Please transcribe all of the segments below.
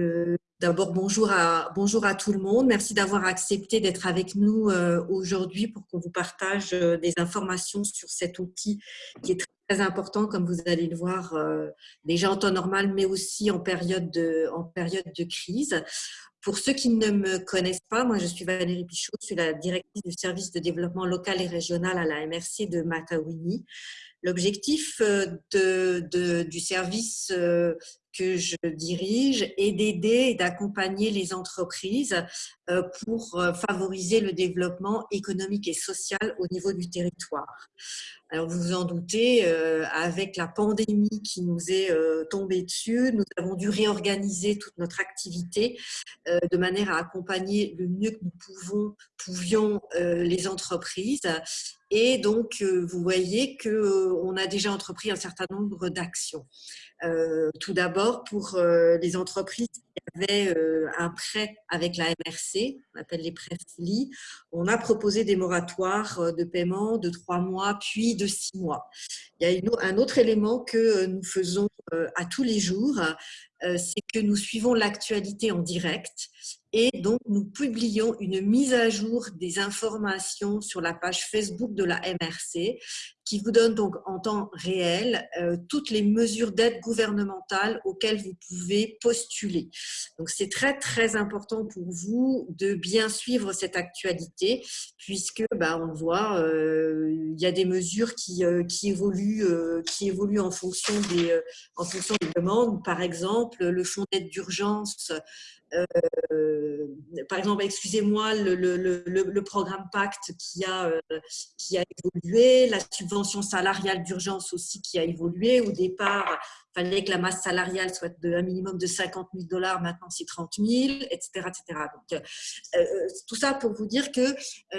Euh, d'abord, bonjour à, bonjour à tout le monde. Merci d'avoir accepté d'être avec nous euh, aujourd'hui pour qu'on vous partage euh, des informations sur cet outil qui est très important, comme vous allez le voir, déjà en temps normal, mais aussi en période de, en période de crise. Pour ceux qui ne me connaissent pas, moi je suis Valérie Pichot, je suis la directrice du service de développement local et régional à la MRC de Matawini. L'objectif du service que je dirige est d'aider et d'accompagner les entreprises euh, pour euh, favoriser le développement économique et social au niveau du territoire. Alors vous vous en doutez, euh, avec la pandémie qui nous est tombée dessus, nous avons dû réorganiser toute notre activité de manière à accompagner le mieux que nous pouvons, pouvions les entreprises. Et donc, vous voyez qu'on a déjà entrepris un certain nombre d'actions. Tout d'abord, pour euh, les entreprises qui avaient euh, un prêt avec la MRC, on appelle les prêts FLI, on a proposé des moratoires de paiement de trois mois, puis de six mois. Il y a un autre élément que nous faisons à tous les jours, c'est que nous suivons l'actualité en direct et donc nous publions une mise à jour des informations sur la page Facebook de la MRC qui vous donne donc en temps réel euh, toutes les mesures d'aide gouvernementale auxquelles vous pouvez postuler. Donc c'est très très important pour vous de bien suivre cette actualité puisque bah, on voit euh, il y a des mesures qui, euh, qui évoluent qui évoluent en fonction des en fonction des demandes. Par exemple, le fonds d'aide d'urgence euh, par exemple, excusez-moi, le, programme Pacte qui a, euh, qui a évolué, la subvention salariale d'urgence aussi qui a évolué. Au départ, il fallait que la masse salariale soit de un minimum de 50 000 dollars, maintenant c'est 30 000, etc. etc. Euh, tout ça pour vous dire que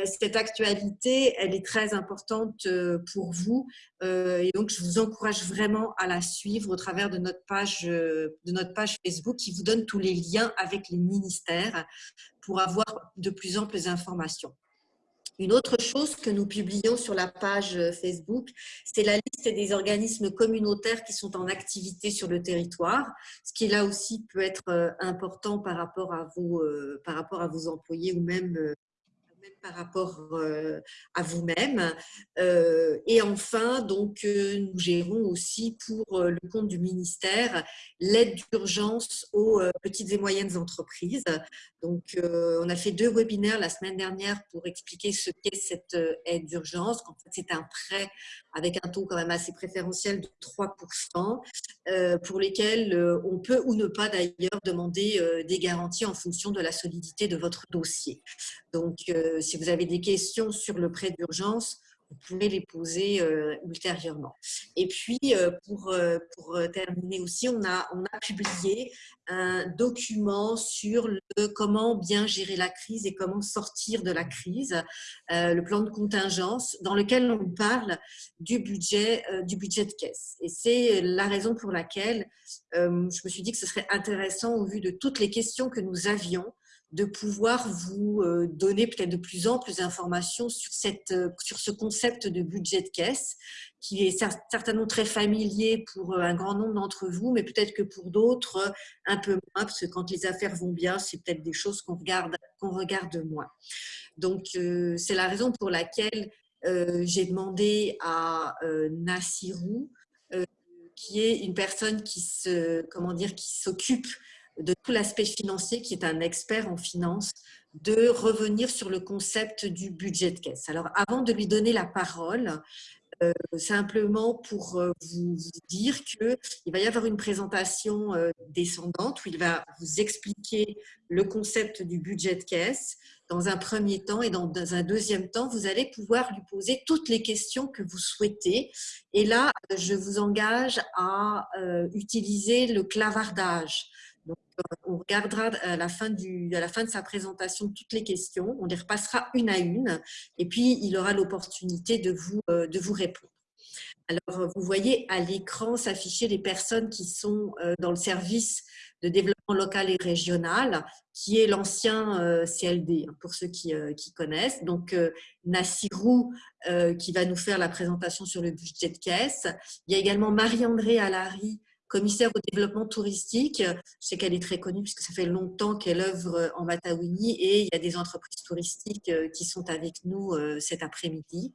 cette actualité, elle est très importante pour vous et donc je vous encourage vraiment à la suivre au travers de notre page, de notre page Facebook qui vous donne tous les liens avec les ministères pour avoir de plus amples informations. Une autre chose que nous publions sur la page Facebook, c'est la liste des organismes communautaires qui sont en activité sur le territoire, ce qui là aussi peut être euh, important par rapport à vos, euh, par rapport à vos employés ou même euh, par rapport euh, à vous-même. Euh, et enfin, donc, euh, nous gérons aussi pour le compte du ministère l'aide d'urgence aux petites et moyennes entreprises. Donc, on a fait deux webinaires la semaine dernière pour expliquer ce qu'est cette aide d'urgence. C'est un prêt avec un taux quand même assez préférentiel de 3%, pour lesquels on peut ou ne pas d'ailleurs demander des garanties en fonction de la solidité de votre dossier. Donc, si vous avez des questions sur le prêt d'urgence, vous pouvez les poser euh, ultérieurement. Et puis, euh, pour, euh, terminer aussi, on a, on a publié un document sur comment bien gérer la crise et comment sortir de la crise, le plan de contingence, dans lequel on parle du budget, du budget de caisse. Et c'est la raison pour laquelle je me suis dit que ce serait intéressant, au vu de toutes les questions que nous avions, de pouvoir vous euh, donner peut-être de plus amples informations sur, cette, euh, sur ce concept de budget de caisse qui est certainement très familier pour euh, un grand nombre d'entre vous, mais peut-être que pour d'autres, un peu moins, parce que quand les affaires vont bien, c'est peut-être des choses qu'on regarde, regarde moins. Donc, c'est la raison pour laquelle j'ai demandé à Nassirou, qui est une personne qui comment dire, qui s'occupe de tout l'aspect financier, qui est un expert en finance, de revenir sur le concept du budget de caisse. Alors, avant de lui donner la parole, euh, simplement pour euh, vous dire qu'il va y avoir une présentation euh, descendante où il va vous expliquer le concept du budget de caisse dans un premier temps et dans, dans un deuxième temps, vous allez pouvoir lui poser toutes les questions que vous souhaitez. Et là, je vous engage à utiliser le clavardage. Euh, on regardera à la, fin du, à la fin de sa présentation toutes les questions, on les repassera une à une, et puis il aura l'opportunité de vous, euh, répondre. Alors, vous voyez à l'écran s'afficher les personnes qui sont euh, dans le service de développement local et régional, qui est l'ancien CLD, hein, pour ceux qui, qui connaissent. Donc, Nassirou, qui va nous faire la présentation sur le budget de caisse. Il y a également Marie-André Allary, commissaire au développement touristique. Je sais qu'elle est très connue puisque ça fait longtemps qu'elle œuvre en Matawini et il y a des entreprises touristiques qui sont avec nous cet après-midi.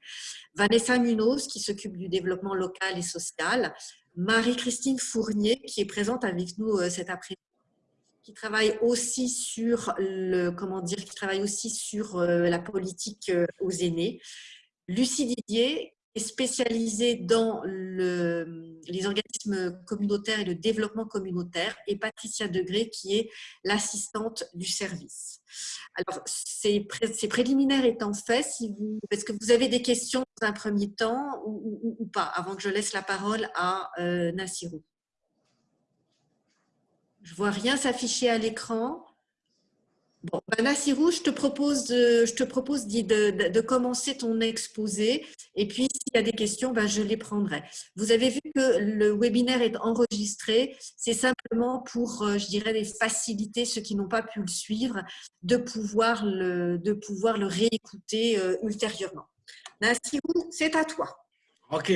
Vanessa Munoz qui s'occupe du développement local et social. Marie-Christine Fournier qui est présente avec nous cet après-midi qui travaille aussi sur le comment dire qui travaille aussi sur la politique aux aînés. Lucie Didier spécialisée dans le, les organismes communautaires et le développement communautaire et Patricia Degré qui est l'assistante du service. Alors, ces, préliminaires étant faits, est-ce que vous avez des questions dans un premier temps ou, ou, pas, avant que je laisse la parole à euh, Nassirou? Je vois rien s'afficher à l'écran. Bon, ben Nassirou, je te propose, de, je te propose de, de, commencer ton exposé et puis s'il y a des questions, ben, je les prendrai. Vous avez vu que le webinaire est enregistré, c'est simplement pour, euh, je dirais, faciliter ceux qui n'ont pas pu le suivre, de pouvoir le, de pouvoir le réécouter euh, ultérieurement. Nassirou, c'est à toi. Ok,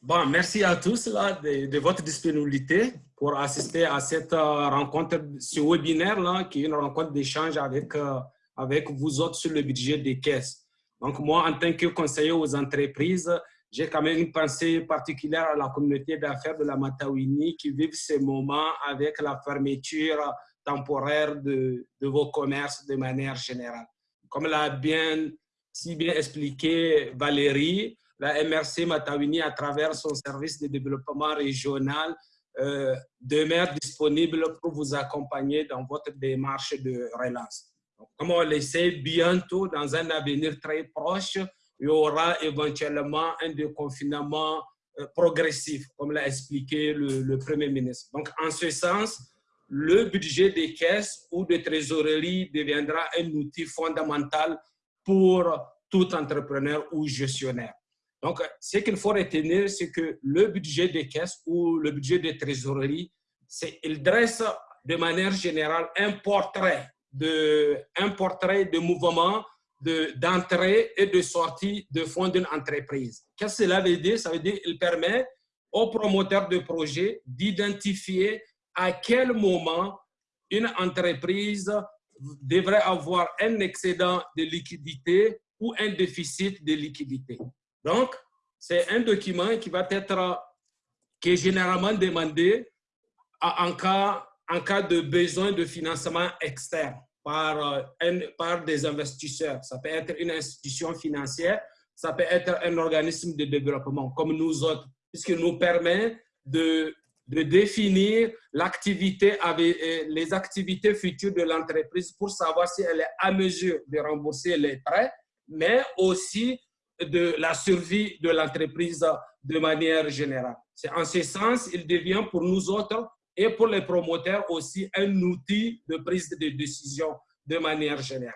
bon, merci à tous là, de, votre disponibilité pour assister à cette euh, rencontre, ce webinaire-là, qui est une rencontre d'échange avec, euh, avec vous autres sur le budget des caisses. Donc, moi, en tant que conseiller aux entreprises, j'ai quand même une pensée particulière à la communauté d'affaires de la Matawini qui vivent ces moments avec la fermeture temporaire de, de vos commerces de manière générale. Comme l'a bien, si bien expliqué Valérie, la MRC Matawini, à travers son service de développement régional, euh, demeure disponible pour vous accompagner dans votre démarche de relance. Comme on le sait, bientôt, dans un avenir très proche, il y aura éventuellement un déconfinement euh, progressif, comme l'a expliqué le, le, Premier ministre. Donc, en ce sens, le budget des caisses ou de trésorerie deviendra un outil fondamental pour tout entrepreneur ou gestionnaire. Donc, ce qu'il faut retenir, c'est que le budget des caisses ou le budget des trésoreries, il dresse de manière générale un portrait de, de mouvement d'entrée et de sortie de fonds d'une entreprise. Qu'est-ce que cela veut dire? Ça veut dire qu'il permet aux promoteurs de projets d'identifier à quel moment une entreprise devrait avoir un excédent de liquidité ou un déficit de liquidité. Donc, c'est un document qui va être, qui est généralement demandé en cas, en cas de besoin de financement externe par, un, par des investisseurs. Ça peut être une institution financière, ça peut être un organisme de développement comme nous autres, puisque nous permet de, de définir l'activité avec les activités futures de l'entreprise pour savoir si elle est à mesure de rembourser les prêts, mais aussi de la survie de l'entreprise de manière générale. C'est en ce sens, il devient pour nous autres et pour les promoteurs aussi un outil de prise de décision de manière générale.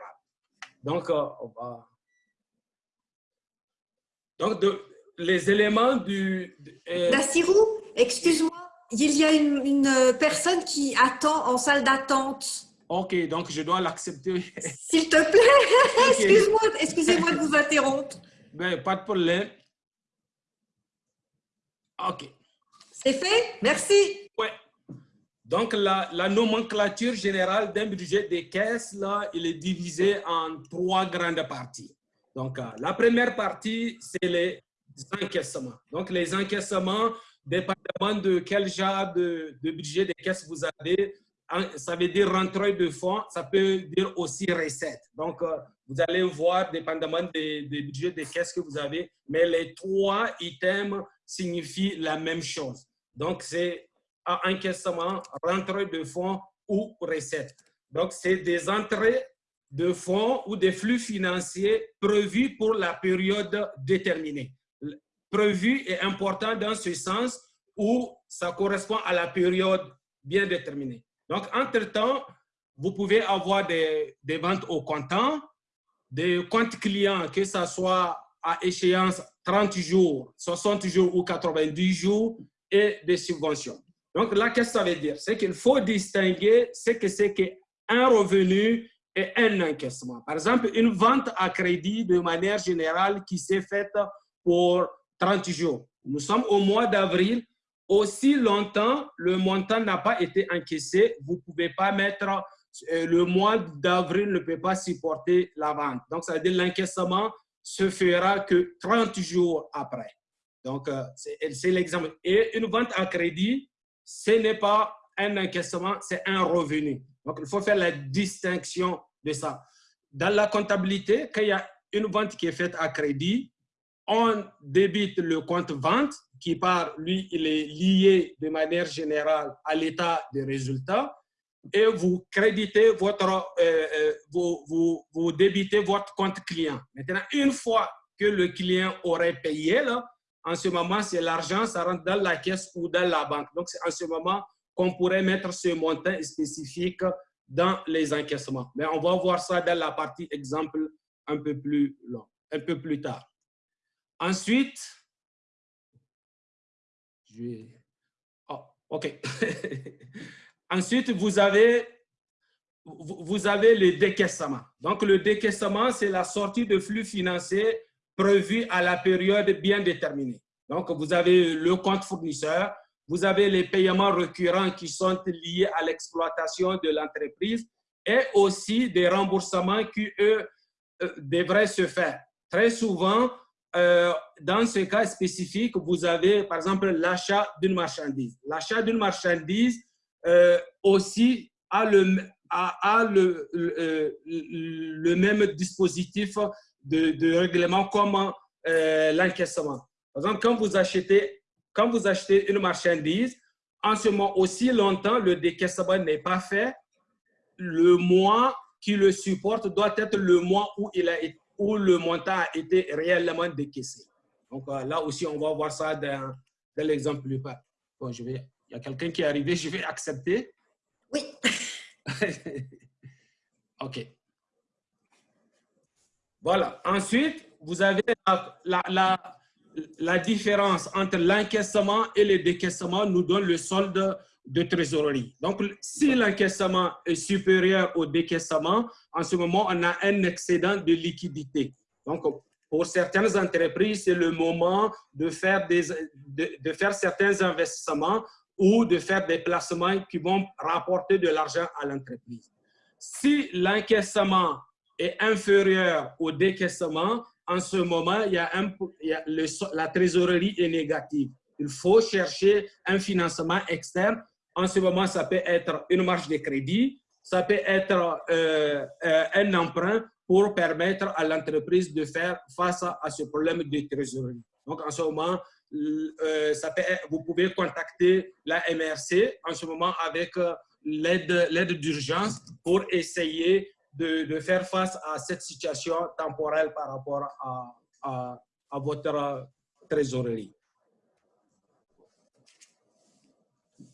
Donc, euh, on va... Donc, de, les éléments du... Euh... Nassirou, excuse-moi, il y a une, une, personne qui attend en salle d'attente. Ok, donc je dois l'accepter. S'il te plaît, okay. excuse-moi, excusez-moi de vous interrompre. Ben, pas de problème. OK. C'est fait? Merci. Oui. Donc, la, la, nomenclature générale d'un budget des caisses, là, il est divisé en trois grandes parties. Donc, euh, la première partie, c'est les encaissements. Donc, les encaissements, dépendamment de quel genre de, de budget des caisses vous avez, ça veut dire rentrée de fonds, ça peut dire aussi recette. Donc, euh, vous allez voir, dépendamment des, budgets des caisses que vous avez, mais les trois items signifient la même chose. Donc, c'est encaissement, rentrée de fonds ou recette. Donc, c'est des entrées de fonds ou des flux financiers prévus pour la période déterminée. Prévu est important dans ce sens où ça correspond à la période bien déterminée. Donc, entre-temps, vous pouvez avoir des, ventes au comptant, des comptes clients, que ce soit à échéance 30 jours, 60 jours ou 90 jours, et des subventions. Donc là, qu'est-ce que ça veut dire? C'est qu'il faut distinguer ce que c'est qu'un revenu et un encaissement. Par exemple, une vente à crédit de manière générale qui s'est faite pour 30 jours. Nous sommes au mois d'avril, aussi longtemps le montant n'a pas été encaissé, vous ne pouvez pas mettre, le mois d'avril ne peut pas supporter la vente. Donc, ça veut dire l'encaissement se fera que 30 jours après. Donc, euh, c'est l'exemple. Et une vente à crédit, ce n'est pas un encaissement, c'est un revenu. Donc, il faut faire la distinction de ça. Dans la comptabilité, quand il y a une vente qui est faite à crédit, on débite le compte vente qui, par lui, il est lié de manière générale à l'état des résultats et vous créditez votre, euh, euh, vous, vous, vous, débitez votre compte client. Maintenant, une fois que le client aurait payé, là, en ce moment, c'est l'argent, ça rentre dans la caisse ou dans la banque. Donc, c'est en ce moment qu'on pourrait mettre ce montant spécifique dans les encaissements. Mais on va voir ça dans la partie exemple un peu plus long, un peu plus tard. Ensuite, je. Oh, OK. Ensuite, vous avez, vous avez le décaissement. Donc, le décaissement, c'est la sortie de flux financiers prévu à la période bien déterminée. Donc, vous avez le compte fournisseur, vous avez les paiements récurrents qui sont liés à l'exploitation de l'entreprise et aussi des remboursements qui, eux, euh, devraient se faire. Très souvent, euh, dans ce cas spécifique, vous avez, par exemple, l'achat d'une marchandise. L'achat d'une marchandise euh, aussi a le, a, le, le, même dispositif de, règlement comme l'encaissement. Par exemple, quand vous achetez quand vous achetez une marchandise, en ce moment aussi longtemps le décaissement n'est pas fait, le mois qui le supporte doit être le mois où, il a, où le montant a été réellement décaissé. Donc euh, là aussi, on va voir ça dans, dans l'exemple plus bas. Bon, je vais, il y a quelqu'un qui est arrivé, je vais accepter. Oui. OK. Voilà. Ensuite, vous avez la, la la différence entre l'encaissement et le décaissement nous donne le solde de trésorerie. Donc, si l'encaissement est supérieur au décaissement, en ce moment, on a un excédent de liquidité. Donc, pour certaines entreprises, c'est le moment de faire, des, de, faire certains investissements ou de faire des placements qui vont rapporter de l'argent à l'entreprise. Si l'encaissement est inférieur au décaissement, en ce moment, il y a, la trésorerie est négative. Il faut chercher un financement externe. En ce moment, ça peut être une marge de crédit, ça peut être euh, euh, un emprunt pour permettre à l'entreprise de faire face à, ce problème de trésorerie. Donc, en ce moment, euh, vous pouvez contacter la MRC en ce moment avec l'aide d'urgence pour essayer de, faire face à cette situation temporelle par rapport à, à, votre trésorerie.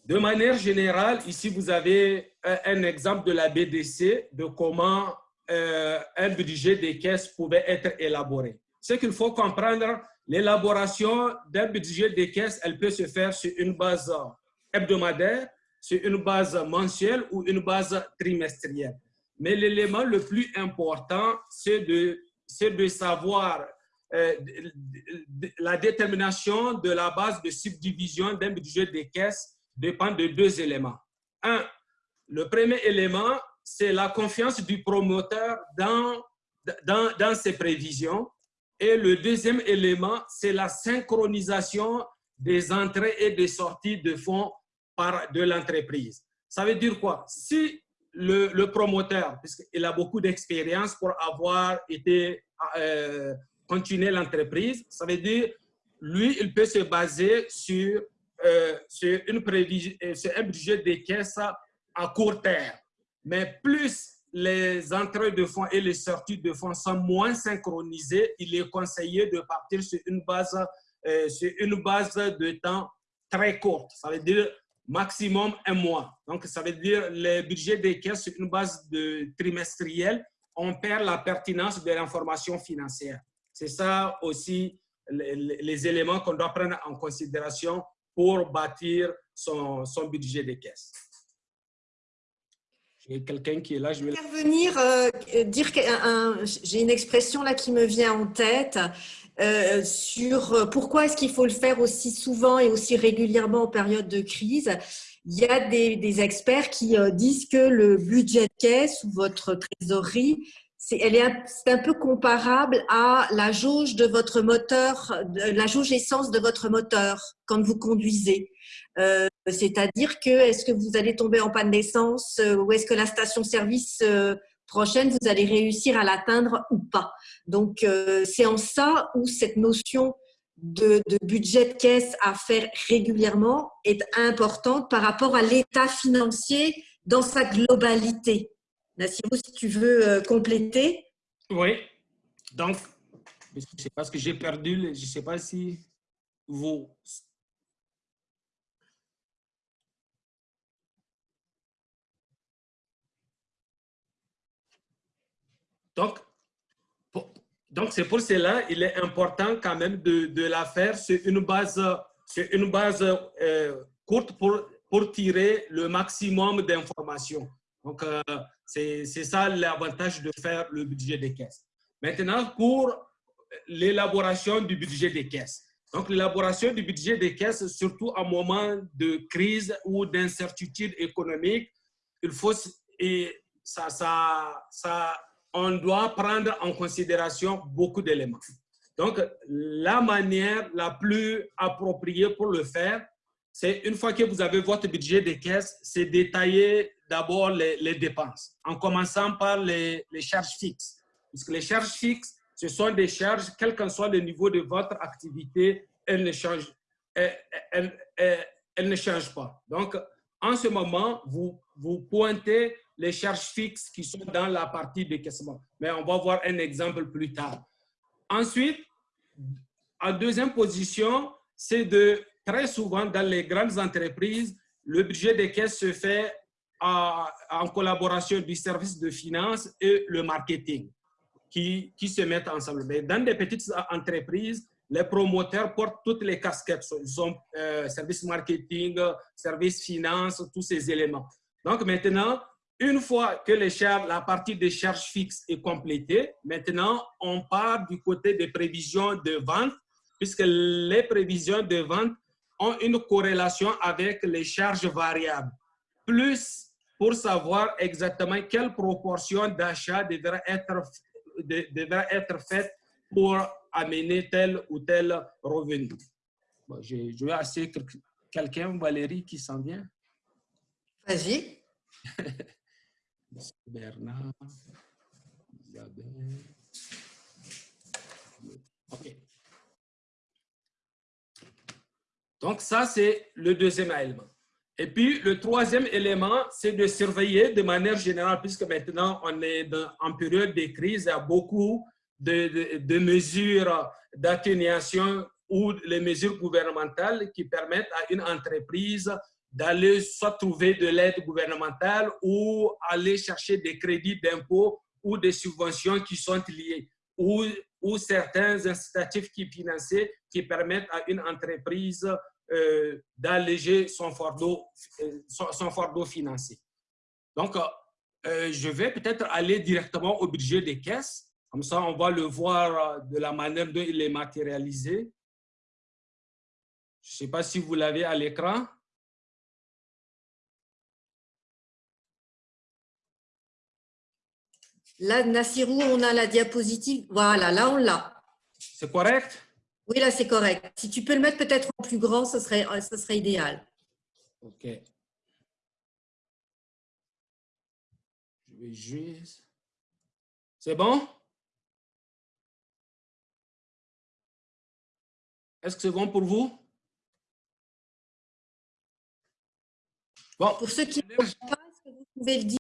De manière générale, ici, vous avez un, exemple de la BDC, de comment euh, un budget des caisses pouvait être élaboré. Ce qu'il faut comprendre, l'élaboration d'un budget des caisses, elle peut se faire sur une base hebdomadaire, sur une base mensuelle ou une base trimestrielle. Mais l'élément le plus important, c'est de, de savoir euh, la détermination de la base de subdivision d'un budget des caisses dépend de deux éléments. Un, le premier élément, c'est la confiance du promoteur dans, dans, ses prévisions. Et le deuxième élément, c'est la synchronisation des entrées et des sorties de fonds par, de l'entreprise. Ça veut dire quoi? Si le, promoteur, puisqu'il a beaucoup d'expérience pour avoir été euh, continué l'entreprise. Ça veut dire, lui, il peut se baser sur, euh, sur, une prévision, euh, sur un budget de caisses à court terme. Mais plus les entrées de fonds et les sorties de fonds sont moins synchronisées, il est conseillé de partir sur une base, euh, sur une base de temps très courte. Ça veut dire maximum un mois. Donc, ça veut dire le budget des caisses sur une base de trimestrielle, on perd la pertinence de l'information financière. C'est ça aussi les, éléments qu'on doit prendre en considération pour bâtir son budget des caisses. Quelqu'un qui est là. Je vais intervenir, euh, dire que j'ai une expression là qui me vient en tête. Euh, sur pourquoi est-ce qu'il faut le faire aussi souvent et aussi régulièrement en période de crise. Il y a des, experts qui disent que le budget caisse ou votre trésorerie c'est un peu comparable à la jauge de votre moteur, la jauge essence de votre moteur quand vous conduisez. Euh, c'est-à-dire que est-ce que vous allez tomber en panne d'essence euh, ou est-ce que la station-service euh, prochaine, vous allez réussir à l'atteindre ou pas? Donc, c'est en ça où cette notion de, budget de caisse à faire régulièrement est importante par rapport à l'état financier dans sa globalité. Nassirou, si tu veux euh, compléter. Oui. Donc, c'est parce que j'ai perdu, je ne sais pas si vous... Donc, donc c'est pour cela il est important quand même de, de la faire sur une base, sur une base euh, courte pour, pour tirer le maximum d'informations. Donc, euh, c'est ça l'avantage de faire le budget des caisses. Maintenant, pour l'élaboration du budget des caisses. Donc, l'élaboration du budget des caisses, surtout en moment de crise ou d'incertitude économique, il faut, et ça, ça, ça, on doit prendre en considération beaucoup d'éléments. Donc, la manière la plus appropriée pour le faire, c'est une fois que vous avez votre budget des caisses, c'est détailler d'abord les, dépenses, en commençant par les, charges fixes. Puisque les charges fixes, ce sont des charges, quel que soit le niveau de votre activité, elles ne changent, elles, ne changent pas. Donc, en ce moment, vous, vous pointez les charges fixes qui sont dans la partie décaissement. Mais on va voir un exemple plus tard. Ensuite, en deuxième position, c'est de très souvent dans les grandes entreprises, le budget des caisses se fait en collaboration du service de finances et le marketing qui, qui se mettent ensemble. Mais dans des petites entreprises, les promoteurs portent toutes les casquettes. Ils sont euh, service marketing, service finance, tous ces éléments. Donc maintenant, une fois que les charges, la partie des charges fixes est complétée, maintenant, on part du côté des prévisions de vente, puisque les prévisions de vente ont une corrélation avec les charges variables. Plus pour savoir exactement quelle proportion d'achat devrait être, être faite pour amener tel ou tel revenu. Bon, je, vais assez quelqu'un, Valérie, qui s'en vient. Vas-y. Bernard. OK. Donc, ça, c'est le deuxième élément. Et puis, le troisième élément, c'est de surveiller de manière générale, puisque maintenant, on est en période de crise, il y a beaucoup de, mesures d'atténuation ou les mesures gouvernementales qui permettent à une entreprise d'aller soit trouver de l'aide gouvernementale ou aller chercher des crédits d'impôt ou des subventions qui sont liées, ou, ou certains incitatifs qui financent, qui permettent à une entreprise euh, d'alléger son fardeau, euh, son, fardeau financier. Donc, euh, je vais peut-être aller directement au budget des caisses. Comme ça, on va le voir de la manière dont il est matérialisé. Je ne sais pas si vous l'avez à l'écran. Là, Nassirou, on a la diapositive. Voilà, là, on l'a. C'est correct? Oui, là, c'est correct. Si tu peux le mettre peut-être en plus grand, ce serait, ce serait idéal. OK. Je vais juste... C'est bon? Est-ce que c'est bon pour vous? Bon. Pour ceux qui ne pas, est-ce que vous pouvez le dire?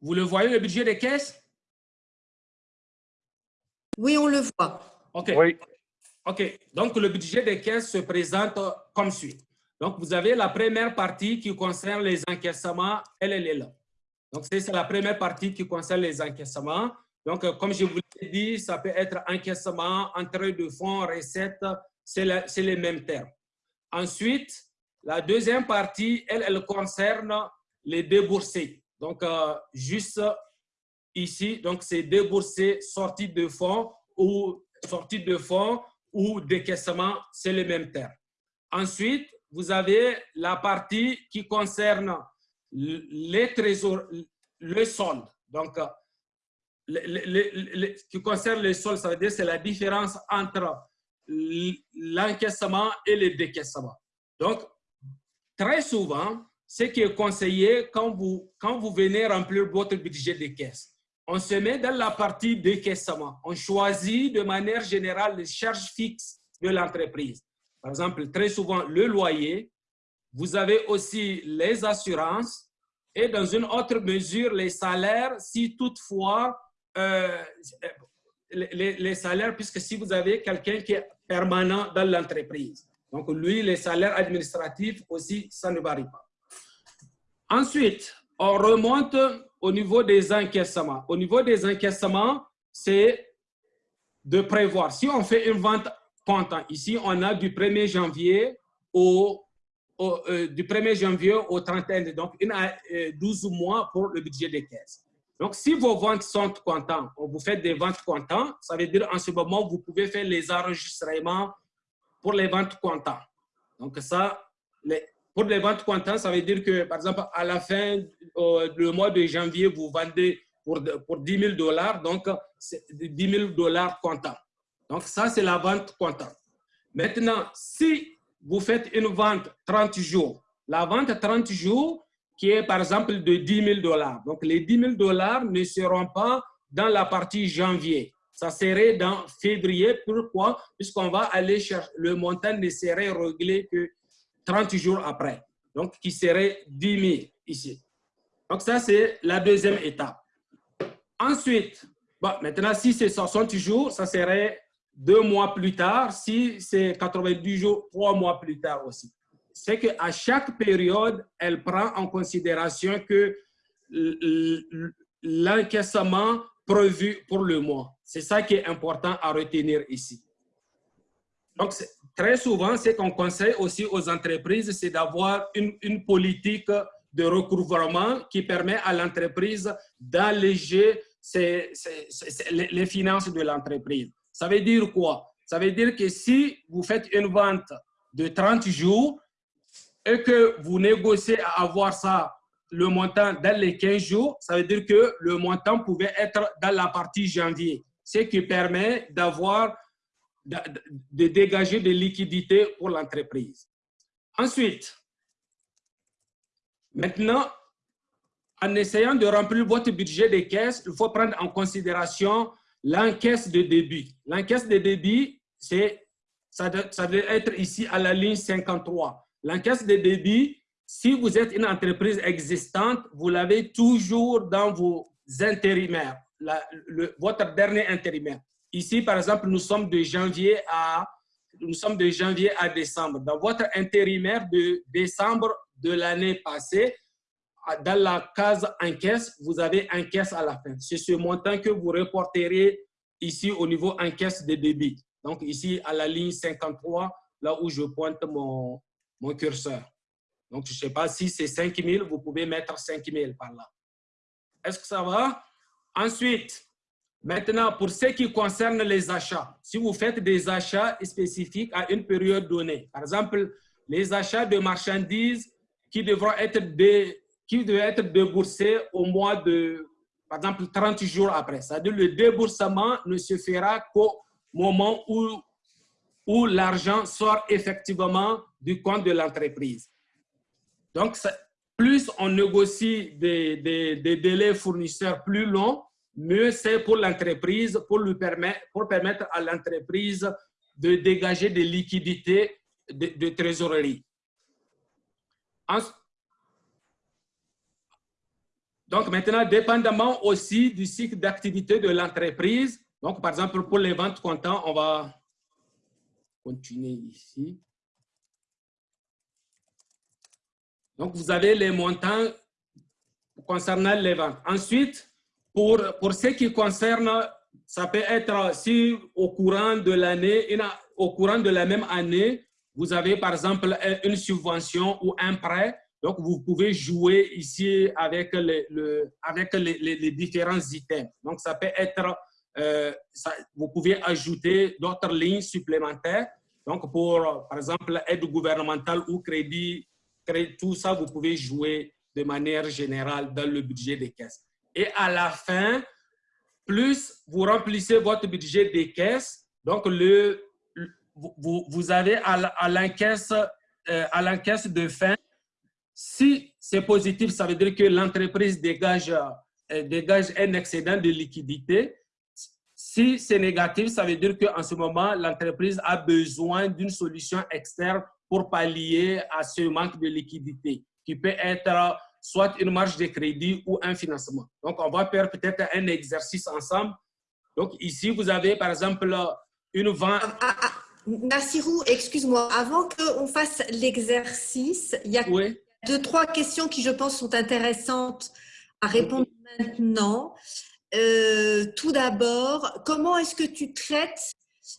Vous le voyez, le budget des caisses? Oui, on le voit. OK. OK. Donc, le budget des caisses se présente comme suit. Donc, vous avez la première partie qui concerne les encaissements. Elle, elle est là. Donc, c'est la première partie qui concerne les encaissements. Donc, comme je vous l'ai dit, ça peut être encaissement, entrée de fonds, recettes, c'est les mêmes termes. Ensuite, la deuxième partie, elle, elle concerne les déboursés. Donc, euh, juste ici, donc c'est déboursés, sortie de fonds ou sortie de fonds ou décaissement, c'est le même terme. Ensuite, vous avez la partie qui concerne les trésors, le solde. Donc, le, qui concerne le solde, ça veut dire c'est la différence entre l'encaissement et le décaissement. Donc, très souvent, ce qui est conseillé quand vous, quand vous venez remplir votre budget de caisse, on se met dans la partie décaissement. On choisit de manière générale les charges fixes de l'entreprise. Par exemple, très souvent, le loyer. Vous avez aussi les assurances et dans une autre mesure, les salaires, si toutefois, euh, les, les, salaires, puisque si vous avez quelqu'un qui est permanent dans l'entreprise. Donc, lui, les salaires administratifs aussi, ça ne varie pas. Ensuite, on remonte au niveau des encaissements. Au niveau des encaissements, c'est de prévoir. Si on fait une vente comptant, ici, on a du 1er janvier au, euh, du 1er janvier au 31, donc une, 12 euh, mois pour le budget des caisses. Donc, si vos ventes sont comptant, vous faites des ventes comptant, ça veut dire en ce moment, vous pouvez faire les enregistrements pour les ventes comptant. Donc, ça, les, pour les ventes comptant, ça veut dire que, par exemple, à la fin du mois de janvier, vous vendez pour, pour 10 000 dollars, donc 10 000 dollars comptant. Donc, ça, c'est la vente comptant. Maintenant, si vous faites une vente 30 jours, la vente 30 jours, qui est par exemple de 10 000 dollars. Donc, les 10 000 dollars ne seront pas dans la partie janvier. Ça serait dans février. Pourquoi? Puisqu'on va aller chercher, le montant ne serait réglé que 30 jours après, donc qui serait 10 000 ici. Donc ça, c'est la deuxième étape. Ensuite, bon, maintenant, si c'est 60 jours, ça serait deux mois plus tard. Si c'est 90 jours, trois mois plus tard aussi. C'est qu'à chaque période, elle prend en considération que l'encaissement prévu pour le mois. C'est ça qui est important à retenir ici. Donc, très souvent, ce qu'on conseille aussi aux entreprises, c'est d'avoir une, politique de recouvrement qui permet à l'entreprise d'alléger les finances de l'entreprise. Ça veut dire quoi? Ça veut dire que si vous faites une vente de 30 jours et que vous négociez à avoir ça, le montant dans les 15 jours, ça veut dire que le montant pouvait être dans la partie janvier, ce qui permet d'avoir de, dégager des liquidités pour l'entreprise. Ensuite, maintenant, en essayant de remplir votre budget de caisse, il faut prendre en considération l'encaisse de débit. L'encaisse de débit, ça, ça être ici à la ligne 53. L'encaisse de débit, si vous êtes une entreprise existante, vous l'avez toujours dans vos intérimaires, votre dernier intérimaire. Ici, par exemple, nous sommes de janvier à, nous sommes de janvier à décembre. Dans votre intérimaire de décembre de l'année passée, dans la case encaisse, vous avez encaisse à la fin. C'est ce montant que vous reporterez ici au niveau encaisse de débit. Donc ici, à la ligne 53, là où je pointe mon, mon curseur. Donc, je ne sais pas si c'est 5 000, vous pouvez mettre 5 000 par là. Est-ce que ça va? Ensuite, Maintenant, pour ce qui concerne les achats, si vous faites des achats spécifiques à une période donnée, par exemple, les achats de marchandises qui devront être, qui être déboursés au mois de, par exemple, 30 jours après. C'est-à-dire le déboursement ne se fera qu'au moment où, où l'argent sort effectivement du compte de l'entreprise. Donc, plus on négocie des, des délais fournisseurs plus longs, mieux c'est pour l'entreprise, pour, lui permettre, pour permettre à l'entreprise de dégager des liquidités de, trésorerie. donc maintenant, dépendamment aussi du cycle d'activité de l'entreprise, donc par exemple pour les ventes comptant, on va continuer ici. Donc vous avez les montants concernant les ventes. Ensuite, pour, pour ce qui concerne, ça peut être si au courant de l'année, au courant de la même année, vous avez par exemple une subvention ou un prêt, donc vous pouvez jouer ici avec, le, avec les, différents items. Donc ça peut être, euh, vous pouvez ajouter d'autres lignes supplémentaires. Donc pour, par exemple, aide gouvernementale ou crédit, tout ça, vous pouvez jouer de manière générale dans le budget des caisses. Et à la fin, plus vous remplissez votre budget des caisses, donc le, vous, vous avez à l'encaisse euh, de fin, si c'est positif, ça veut dire que l'entreprise dégage, euh, dégage un excédent de liquidité. Si c'est négatif, ça veut dire qu'en ce moment, l'entreprise a besoin d'une solution externe pour pallier à ce manque de liquidité, qui peut être soit une marge de crédit ou un financement. Donc, on va faire peut-être un exercice ensemble. Donc, ici, vous avez, par exemple, une vente... Ah, ah, ah, Nassirou, excuse-moi, avant qu'on fasse l'exercice, il y a deux, trois questions qui, je pense, sont intéressantes à répondre maintenant. Euh, tout d'abord, comment est-ce que tu traites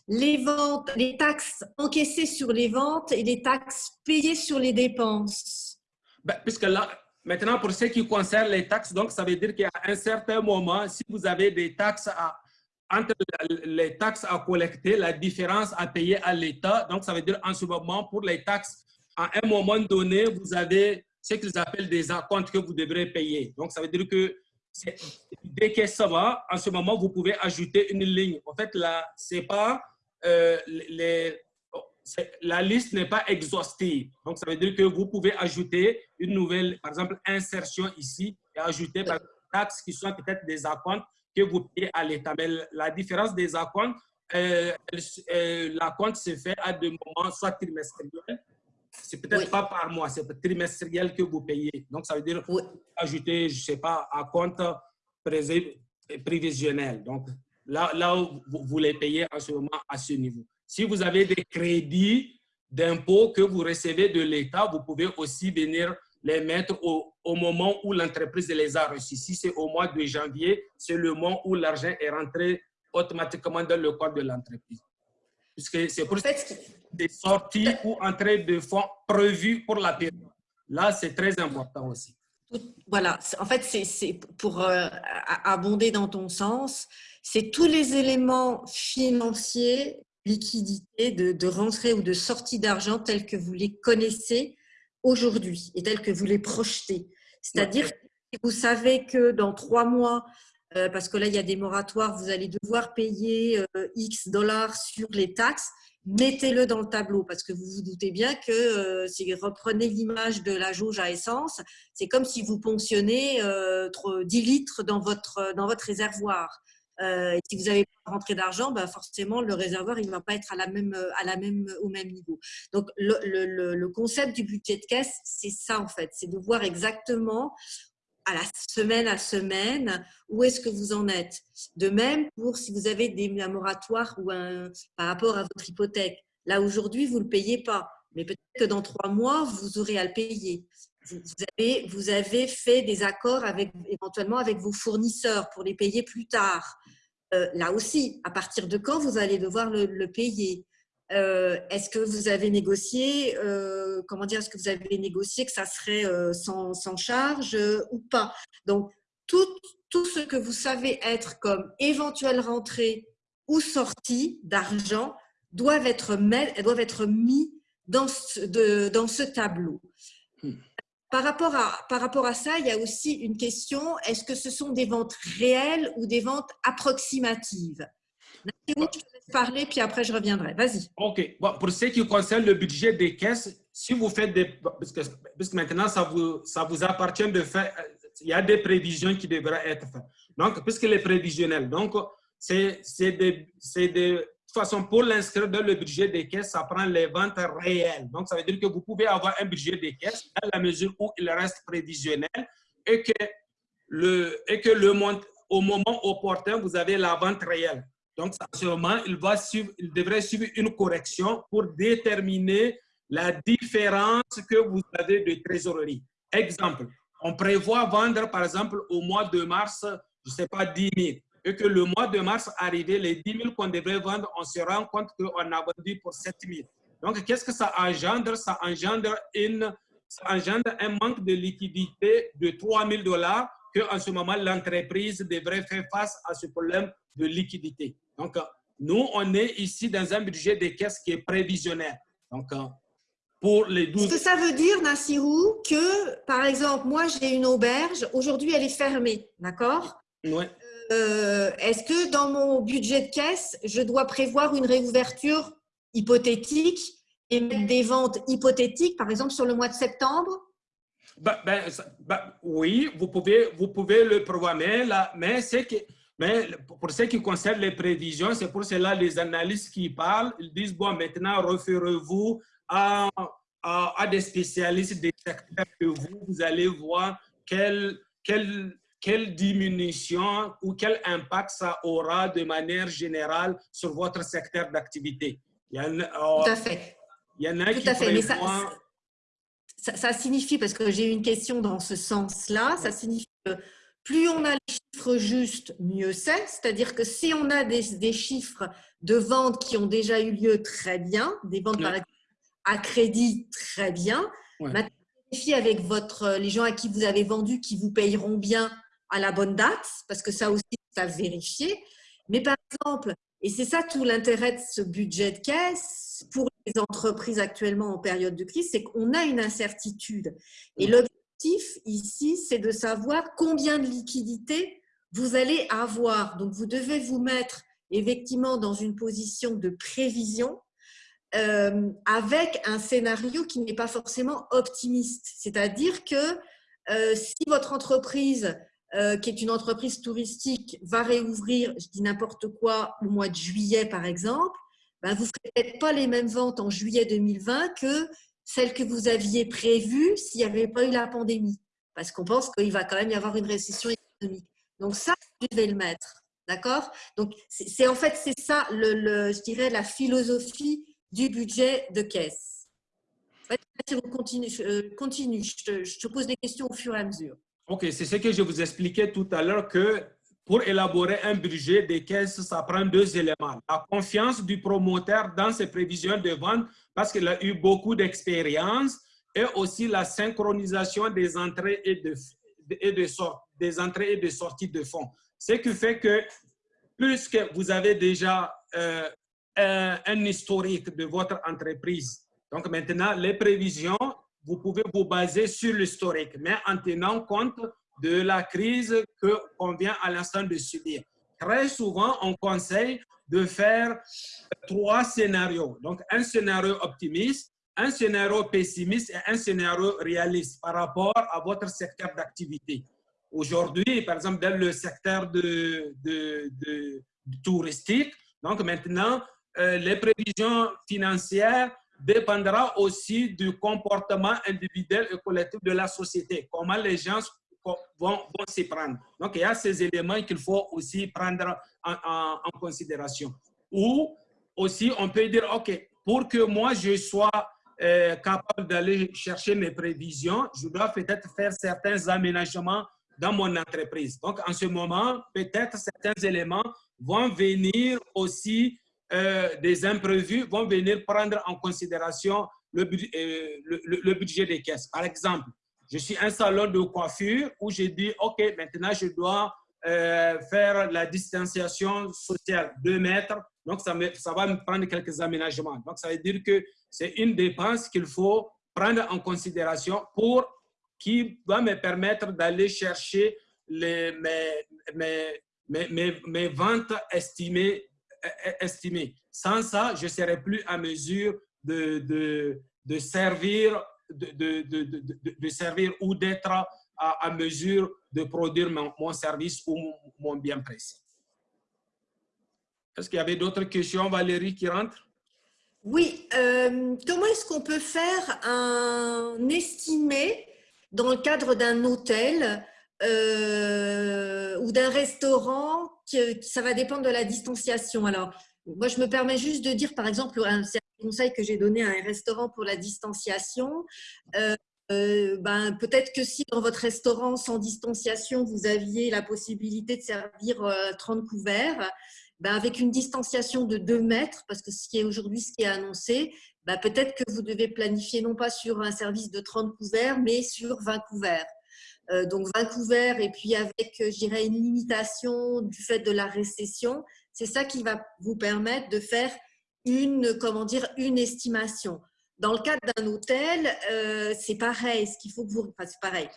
les ventes, les taxes encaissées sur les ventes et les taxes payées sur les dépenses? Ben, Puisque là, Maintenant, pour ce qui concerne les taxes, donc ça veut dire qu'à un certain moment, si vous avez des taxes à, entre les taxes à collecter, la différence à payer à l'État, donc ça veut dire en ce moment, pour les taxes, à un moment donné, vous avez ce qu'ils appellent des acomptes que vous devrez payer. Donc ça veut dire que dès que ça va, en ce moment, vous pouvez ajouter une ligne. En fait, là, c'est pas euh, les la liste n'est pas exhaustive. Donc, ça veut dire que vous pouvez ajouter une nouvelle, par exemple, insertion ici et ajouter des taxes qui sont peut-être des acomptes que vous payez à l'État. Mais la différence des acomptes, euh, euh, la compte se fait à des moments soit trimestriels, c'est peut-être pas par mois, c'est trimestriel que vous payez. Donc, ça veut dire ajouter, je sais pas, à compte prévisionnel. Donc, là, là vous, vous les payez en ce moment à ce niveau. Si vous avez des crédits d'impôts que vous recevez de l'État, vous pouvez aussi venir les mettre au, moment où l'entreprise les a reçus. Si c'est au mois de janvier, c'est le moment où l'argent est rentré automatiquement dans le compte de l'entreprise. Puisque c'est pour des sorties ou entrées de fonds prévues pour la période. Là, c'est très important aussi. Voilà, en fait, c'est pour euh, abonder dans ton sens, c'est tous les éléments financiers liquidité, de, rentrée ou de sortie d'argent tels que vous les connaissez aujourd'hui et tels que vous les projetez. C'est-à-dire que vous savez que dans trois mois, euh, parce que là, il y a des moratoires, vous allez devoir payer euh, X dollars sur les taxes, mettez-le dans le tableau parce que vous vous doutez bien que euh, si vous reprenez l'image de la jauge à essence, c'est comme si vous ponctionnez 10 litres dans votre, dans votre réservoir. Euh, si vous n'avez pas rentré d'argent, bah forcément, le réservoir ne va pas être à la même, à la même, au même niveau. Donc, le concept du budget de caisse, c'est ça en fait, c'est de voir exactement à la semaine à semaine, où est-ce que vous en êtes. De même, pour si vous avez des moratoires ou un, par rapport à votre hypothèque. Là, aujourd'hui, vous ne le payez pas, mais peut-être que dans trois mois, vous aurez à le payer. Vous avez, fait des accords avec, éventuellement avec vos fournisseurs pour les payer plus tard. Euh, là aussi, à partir de quand vous allez devoir le, payer? Euh, Est-ce que vous avez négocié, euh, comment dire, est-ce que vous avez négocié que ça serait sans, charge ou pas? Donc, tout, ce que vous savez être comme éventuelle rentrée ou sortie d'argent doivent être, doivent être mis dans de, dans ce tableau. Par rapport, à, par rapport à ça, il y a aussi une question, est-ce que ce sont des ventes réelles ou des ventes approximatives? Je te laisse parler, puis après je reviendrai. Vas-y. OK. Bon, pour ce qui concerne le budget des caisses, si vous faites des... Parce que, parce que maintenant, ça vous, ça vous appartient de faire... Il y a des prévisions qui devraient être faites. Donc, puisque les prévisionnels, donc, c'est des, des toute façon, pour l'inscrire dans le budget des caisses, ça prend les ventes réelles. Donc, ça veut dire que vous pouvez avoir un budget des caisses à la mesure où il reste prévisionnel et que, le, et que le, au moment opportun, vous avez la vente réelle. Donc, sûrement, il, va suivre, il devrait suivre une correction pour déterminer la différence que vous avez de trésorerie. Exemple, on prévoit vendre, par exemple, au mois de mars, je ne sais pas, 10 000 et que le mois de mars arrivé, les 10 000 qu'on devrait vendre, on se rend compte qu'on a vendu pour 7 000. Donc, qu'est-ce que ça engendre? Ça engendre, une, ça engendre un manque de liquidité de 3 000 dollars qu'en ce moment, l'entreprise devrait faire face à ce problème de liquidité. Donc, nous, on est ici dans un budget de caisse qui est prévisionnaire. Donc, pour les 12... Ce que ça veut dire, Nassirou, que, par exemple, moi, j'ai une auberge. Aujourd'hui, elle est fermée, d'accord? Oui. Euh, est-ce que dans mon budget de caisse, je dois prévoir une réouverture hypothétique et mettre des ventes hypothétiques, par exemple, sur le mois de septembre? Ben, ben, ben, oui, vous pouvez, vous pouvez le programmer, là, mais, que, mais pour ce qui concerne les prévisions, c'est pour cela les analystes qui parlent, ils disent, bon, maintenant, référez-vous à, à, des spécialistes des secteurs que vous, vous allez voir quel, quel, quelle diminution ou quel impact ça aura de manière générale sur votre secteur d'activité? Il y en a, oh, Tout à fait. Il y en a Tout qui à fait. Mais ça, ça, ça, signifie, parce que j'ai une question dans ce sens-là, ça signifie que plus on a les chiffres justes, mieux c'est. C'est-à-dire que si on a des, des, chiffres de ventes qui ont déjà eu lieu très bien, des ventes par exemple à crédit très bien, ouais. maintenant, avec votre, les gens à qui vous avez vendu qui vous payeront bien à la bonne date, parce que ça aussi, ça vérifier. Mais par exemple, et c'est ça tout l'intérêt de ce budget de caisse pour les entreprises actuellement en période de crise, c'est qu'on a une incertitude. Et mm. l'objectif ici, c'est de savoir combien de liquidités vous allez avoir. Donc, vous devez vous mettre effectivement dans une position de prévision euh, avec un scénario qui n'est pas forcément optimiste. C'est-à-dire que euh, si votre entreprise euh, qui est une entreprise touristique, va réouvrir, je dis n'importe quoi, au mois de juillet par exemple, ben vous ne ferez peut-être pas les mêmes ventes en juillet 2020 que celles que vous aviez prévues s'il n'y avait pas eu la pandémie. Parce qu'on pense qu'il va quand même y avoir une récession économique. Donc ça, vous devez le mettre. D'accord? Donc c'est en fait, c'est ça, le, je dirais, la philosophie du budget de caisse. continue, je, continue je, te, je te pose des questions au fur et à mesure. OK, c'est ce que je vous expliquais tout à l'heure que pour élaborer un budget des caisses, ça prend deux éléments. La confiance du promoteur dans ses prévisions de vente parce qu'il a eu beaucoup d'expérience et aussi la synchronisation des entrées et de, des entrées et de sorties de fonds. Ce qui fait que plus que vous avez déjà euh, un historique de votre entreprise, donc maintenant les prévisions vous pouvez vous baser sur l'historique, mais en tenant compte de la crise qu'on vient à l'instant de subir. Très souvent, on conseille de faire trois scénarios. Donc, un scénario optimiste, un scénario pessimiste et un scénario réaliste par rapport à votre secteur d'activité. Aujourd'hui, par exemple, dans le secteur de, de, touristique, donc maintenant, euh, les prévisions financières dépendra aussi du comportement individuel et collectif de la société, comment les gens vont, vont s'y prendre. Donc, il y a ces éléments qu'il faut aussi prendre en, en, considération. Ou aussi, on peut dire, OK, pour que moi, je sois euh, capable d'aller chercher mes prévisions, je dois peut-être faire certains aménagements dans mon entreprise. Donc, en ce moment, peut-être certains éléments vont venir aussi euh, des imprévus vont venir prendre en considération le, euh, le, le, budget des caisses. Par exemple, je suis un salon de coiffure où j'ai dit, OK, maintenant je dois euh, faire la distanciation sociale, 2 mètres. Donc, ça, me, ça va me prendre quelques aménagements. Donc, ça veut dire que c'est une dépense qu'il faut prendre en considération pour qui va me permettre d'aller chercher les, mes, mes, mes, mes, ventes estimées estimé. Sans ça, je ne serais plus à mesure de, de, de servir, de, de, servir ou d'être à, à, mesure de produire mon, mon service ou mon bien précis. Est-ce qu'il y avait d'autres questions, Valérie, qui rentrent? Oui. Euh, comment est-ce qu'on peut faire un estimé dans le cadre d'un hôtel euh, ou d'un restaurant, que, ça va dépendre de la distanciation. Alors, moi, je me permets juste de dire, par exemple, un conseil que j'ai donné à un restaurant pour la distanciation. Euh, euh, ben, peut-être que si dans votre restaurant sans distanciation, vous aviez la possibilité de servir 30 couverts, ben, avec une distanciation de 2 mètres, parce que ce qui est aujourd'hui ce qui est annoncé, ben, peut-être que vous devez planifier non pas sur un service de 30 couverts, mais sur 20 couverts. Euh, donc 20 couverts et puis avec, je dirais, une limitation du fait de la récession, c'est ça qui va vous permettre de faire une, comment dire, une estimation. Dans le cadre d'un hôtel, euh, c'est pareil. Ce qu'il faut que vous, enfin, c'est pareil.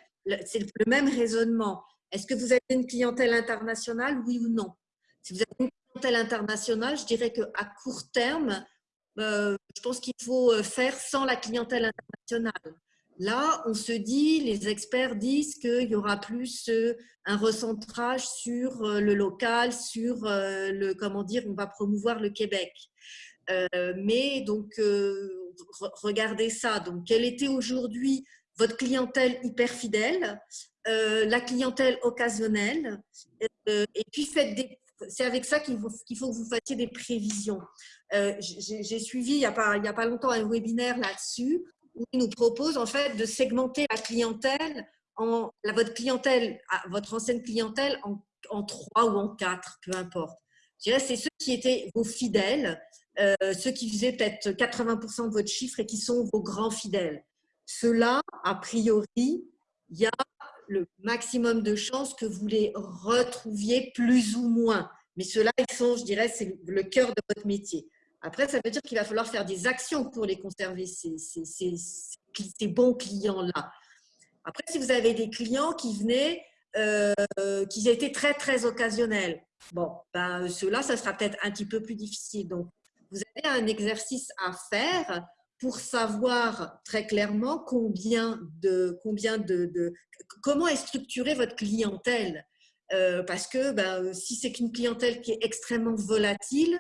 C'est le même raisonnement. Est-ce que vous avez une clientèle internationale, oui ou non? Si vous avez une clientèle internationale, je dirais qu'à court terme, euh, je pense qu'il faut euh, faire sans la clientèle internationale. Là, on se dit, les experts disent qu'il y aura plus un recentrage sur le local, sur le, comment dire, on va promouvoir le Québec. mais donc, regardez ça. Donc, quelle était aujourd'hui votre clientèle hyper fidèle, euh, la clientèle occasionnelle, euh, et puis faites des c'est avec ça qu'il faut, faut, que vous fassiez des prévisions. Euh, j'ai suivi il n'y a, a pas longtemps un webinaire là-dessus il nous propose en fait de segmenter la clientèle, en, votre clientèle, votre ancienne clientèle en, en trois ou en quatre, peu importe. Je dirais c'est ceux qui étaient vos fidèles, euh, ceux qui faisaient peut-être 80% de votre chiffre et qui sont vos grands fidèles. Ceux-là, a priori, il y a le maximum de chances que vous les retrouviez plus ou moins. Mais ceux-là, ils sont, je dirais, c'est le cœur de votre métier. Après, ça veut dire qu'il va falloir faire des actions pour les conserver, ces, ces, bons clients-là. Après, si vous avez des clients qui venaient, euh, qui étaient très, très occasionnels, bon, ben, ceux-là, ça sera peut-être un petit peu plus difficile. Donc, vous avez un exercice à faire pour savoir très clairement combien de, combien de, comment est structurée votre clientèle. Euh, parce que ben, si c'est qu'une clientèle qui est extrêmement volatile,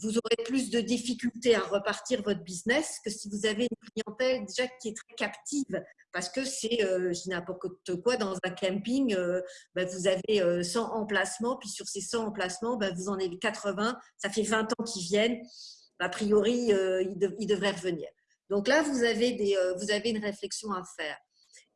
vous aurez plus de difficultés à repartir votre business que si vous avez une clientèle déjà qui est très captive. Parce que c'est, euh, n'importe quoi, dans un camping, euh, ben, vous avez 100 euh, emplacements, puis sur ces 100 emplacements, ben, vous en avez 80, ça fait 20 ans qu'ils viennent, a priori, ils, devraient revenir. Donc là, vous avez, des, vous avez une réflexion à faire.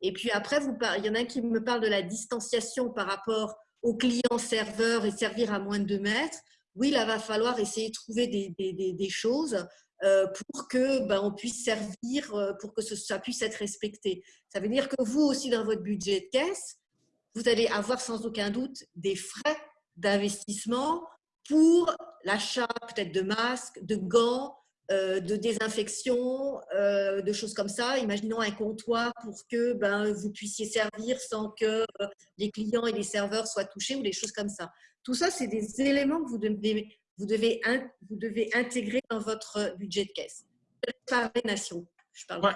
Et puis après, vous, il y en a qui me parle de la distanciation par rapport aux clients serveurs et servir à moins de 2 mètres oui, là, va falloir essayer de trouver des, choses euh, pour que ben, on puisse servir, euh, pour que ça puisse être respecté. Ça veut dire que vous aussi, dans votre budget de caisse, vous allez avoir sans aucun doute des frais d'investissement pour l'achat peut-être de masques, de gants, euh, de désinfection, de choses comme ça. Imaginons un comptoir pour que ben, vous puissiez servir sans que les clients et les serveurs soient touchés ou des choses comme ça. Tout ça, c'est des éléments que vous devez, vous, devez, vous devez intégrer dans votre budget de caisse. Je parle.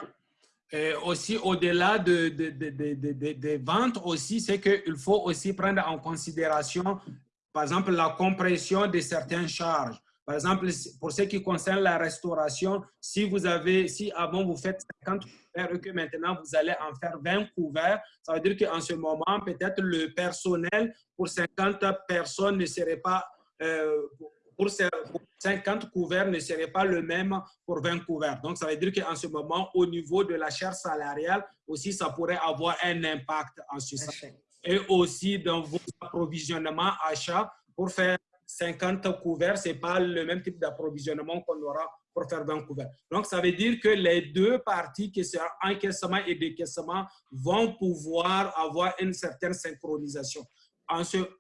Et aussi, au-delà de, des ventes, aussi, c'est qu'il faut aussi prendre en considération, par exemple, la compression de certaines charges. Par exemple, pour ce qui concerne la restauration, si vous avez, si avant vous faites 50 couverts et que maintenant vous allez en faire 20 couverts, ça veut dire qu'en ce moment, peut-être le personnel pour 50 personnes ne serait pas, euh, pour 50 couverts ne serait pas le même pour 20 couverts. Donc, ça veut dire qu'en ce moment, au niveau de la chair salariale, aussi, ça pourrait avoir un impact en ce sens. Et aussi dans vos approvisionnements achats pour faire 50 couverts, ce n'est pas le même type d'approvisionnement qu'on aura pour faire 20 couverts. Donc, ça veut dire que les deux parties, qui sont encaissement et décaissement, vont pouvoir avoir une certaine synchronisation.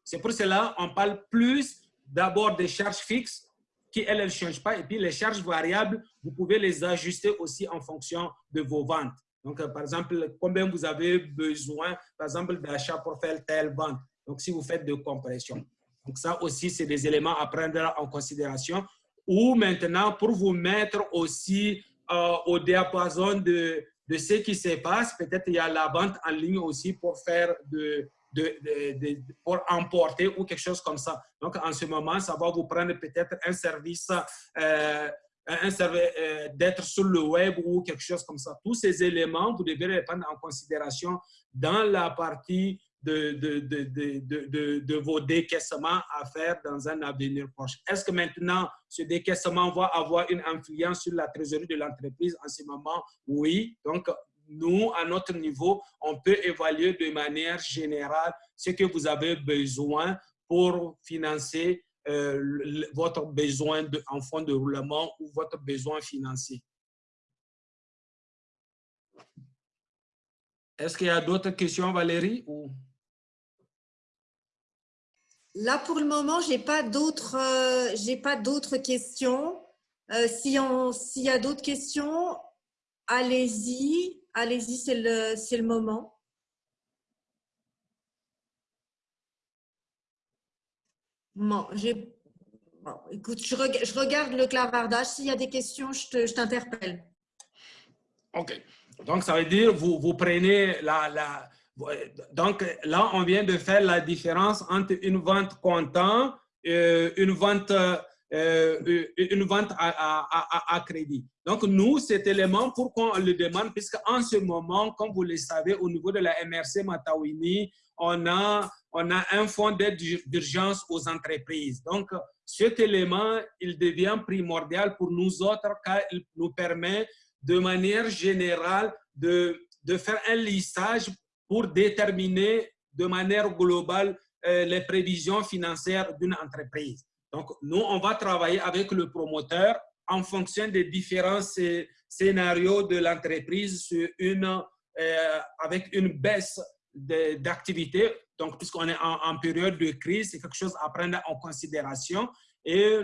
C'est pour cela qu'on parle plus d'abord des charges fixes qui, elles, ne changent pas. Et puis, les charges variables, vous pouvez les ajuster aussi en fonction de vos ventes. Donc, par exemple, combien vous avez besoin, par exemple, d'achat pour faire telle vente. Donc, si vous faites de compression. Donc, ça aussi, c'est des éléments à prendre en considération. Ou maintenant, pour vous mettre aussi euh, au diapason de, de ce qui se passe, peut-être il y a la vente en ligne aussi pour faire de, de, pour emporter ou quelque chose comme ça. Donc, en ce moment, ça va vous prendre peut-être un service, euh, un service euh, d'être sur le web ou quelque chose comme ça. Tous ces éléments, vous devez les prendre en considération dans la partie de, de, de, de, vos décaissements à faire dans un avenir proche. Est-ce que maintenant, ce décaissement va avoir une influence sur la trésorerie de l'entreprise en ce moment? Oui. Donc, nous, à notre niveau, on peut évaluer de manière générale ce que vous avez besoin pour financer votre besoin en fonds de roulement ou votre besoin financier. Est-ce qu'il y a d'autres questions, Valérie? Ou... Là, pour le moment, je n'ai pas d'autres questions. Euh, S'il y a d'autres questions, allez-y. Allez-y, c'est le, le moment. Bon, bon, écoute, je, je, regarde le clavardage. S'il y a des questions, je t'interpelle. OK. Donc, ça veut dire, vous, vous prenez la, la, Donc, là, on vient de faire la différence entre une vente comptant et une vente euh, une vente à, à, crédit. Donc, nous, cet élément, pourquoi on le demande? Puisque en ce moment, comme vous le savez, au niveau de la MRC Matawini, on a, on a un fonds d'aide d'urgence aux entreprises. Donc, cet élément, il devient primordial pour nous autres car il nous permet de manière générale de, de faire un lissage pour déterminer de manière globale euh, les prévisions financières d'une entreprise. Donc, nous, on va travailler avec le promoteur en fonction des différents scénarios de l'entreprise euh, avec une baisse d'activité. Donc, puisqu'on est en, période de crise, c'est quelque chose à prendre en considération et,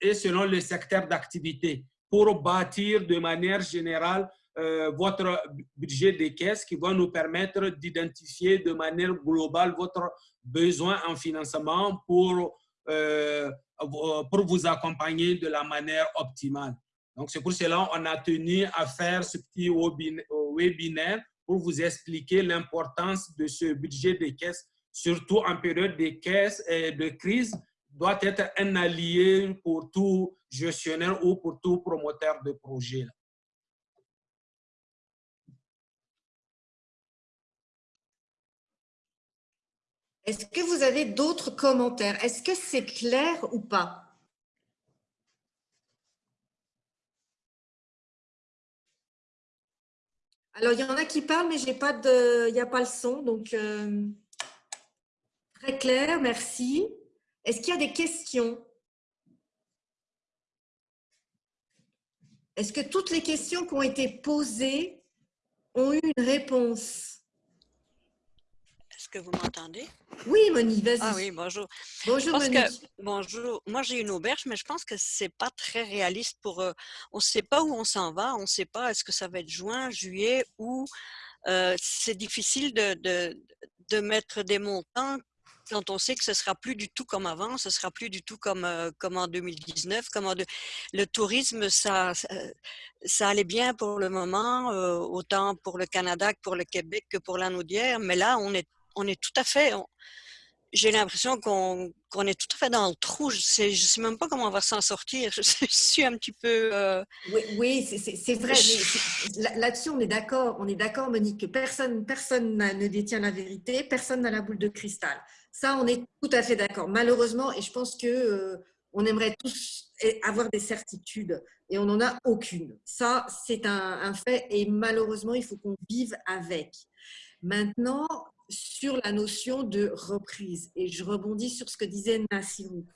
et selon le secteur d'activité pour bâtir de manière générale euh, votre budget de caisse qui va nous permettre d'identifier de manière globale votre besoin en financement pour euh, pour vous accompagner de la manière optimale. Donc, c'est pour cela qu'on a tenu à faire ce petit webinaire pour vous expliquer l'importance de ce budget de caisse, surtout en période de caisse et de crise, doit être un allié pour tout gestionnaire ou pour tout promoteur de projet. Est-ce que vous avez d'autres commentaires? Est-ce que c'est clair ou pas? Alors, il y en a qui parlent, mais il n'y a pas le son. Donc, euh, très clair, merci. Est-ce qu'il y a des questions? Est-ce que toutes les questions qui ont été posées ont eu une réponse? Que vous m'entendez? Oui, Monique, vas-y. Ah oui, bonjour. Bonjour, Monique. bonjour. Moi, j'ai une auberge, mais je pense que c'est pas très réaliste pour... Euh, on ne sait pas où on s'en va. On ne sait pas est-ce que ça va être juin, juillet ou... Euh, c'est difficile de, de, de, mettre des montants quand on sait que ce sera plus du tout comme avant, ce sera plus du tout comme, euh, comme en 2019. Comme en Le tourisme, ça, ça, allait bien pour le moment, autant pour le Canada que pour le Québec que pour la Naudière, mais là, on est on est tout à fait, j'ai l'impression qu'on est tout à fait dans le trou. Je sais, je sais même pas comment on va s'en sortir. Je suis un petit peu. Euh, oui, c'est vrai. Là-dessus, on est d'accord. On est d'accord, Monique, que personne, personne ne détient la vérité, personne n'a la boule de cristal. Ça, on est tout à fait d'accord. Malheureusement, et je pense que euh, on aimerait tous avoir des certitudes et on n'en a aucune. Ça, c'est un, un fait et malheureusement, il faut qu'on vive avec. Maintenant, sur la notion de reprise. Et je rebondis sur ce que disait Nassirou.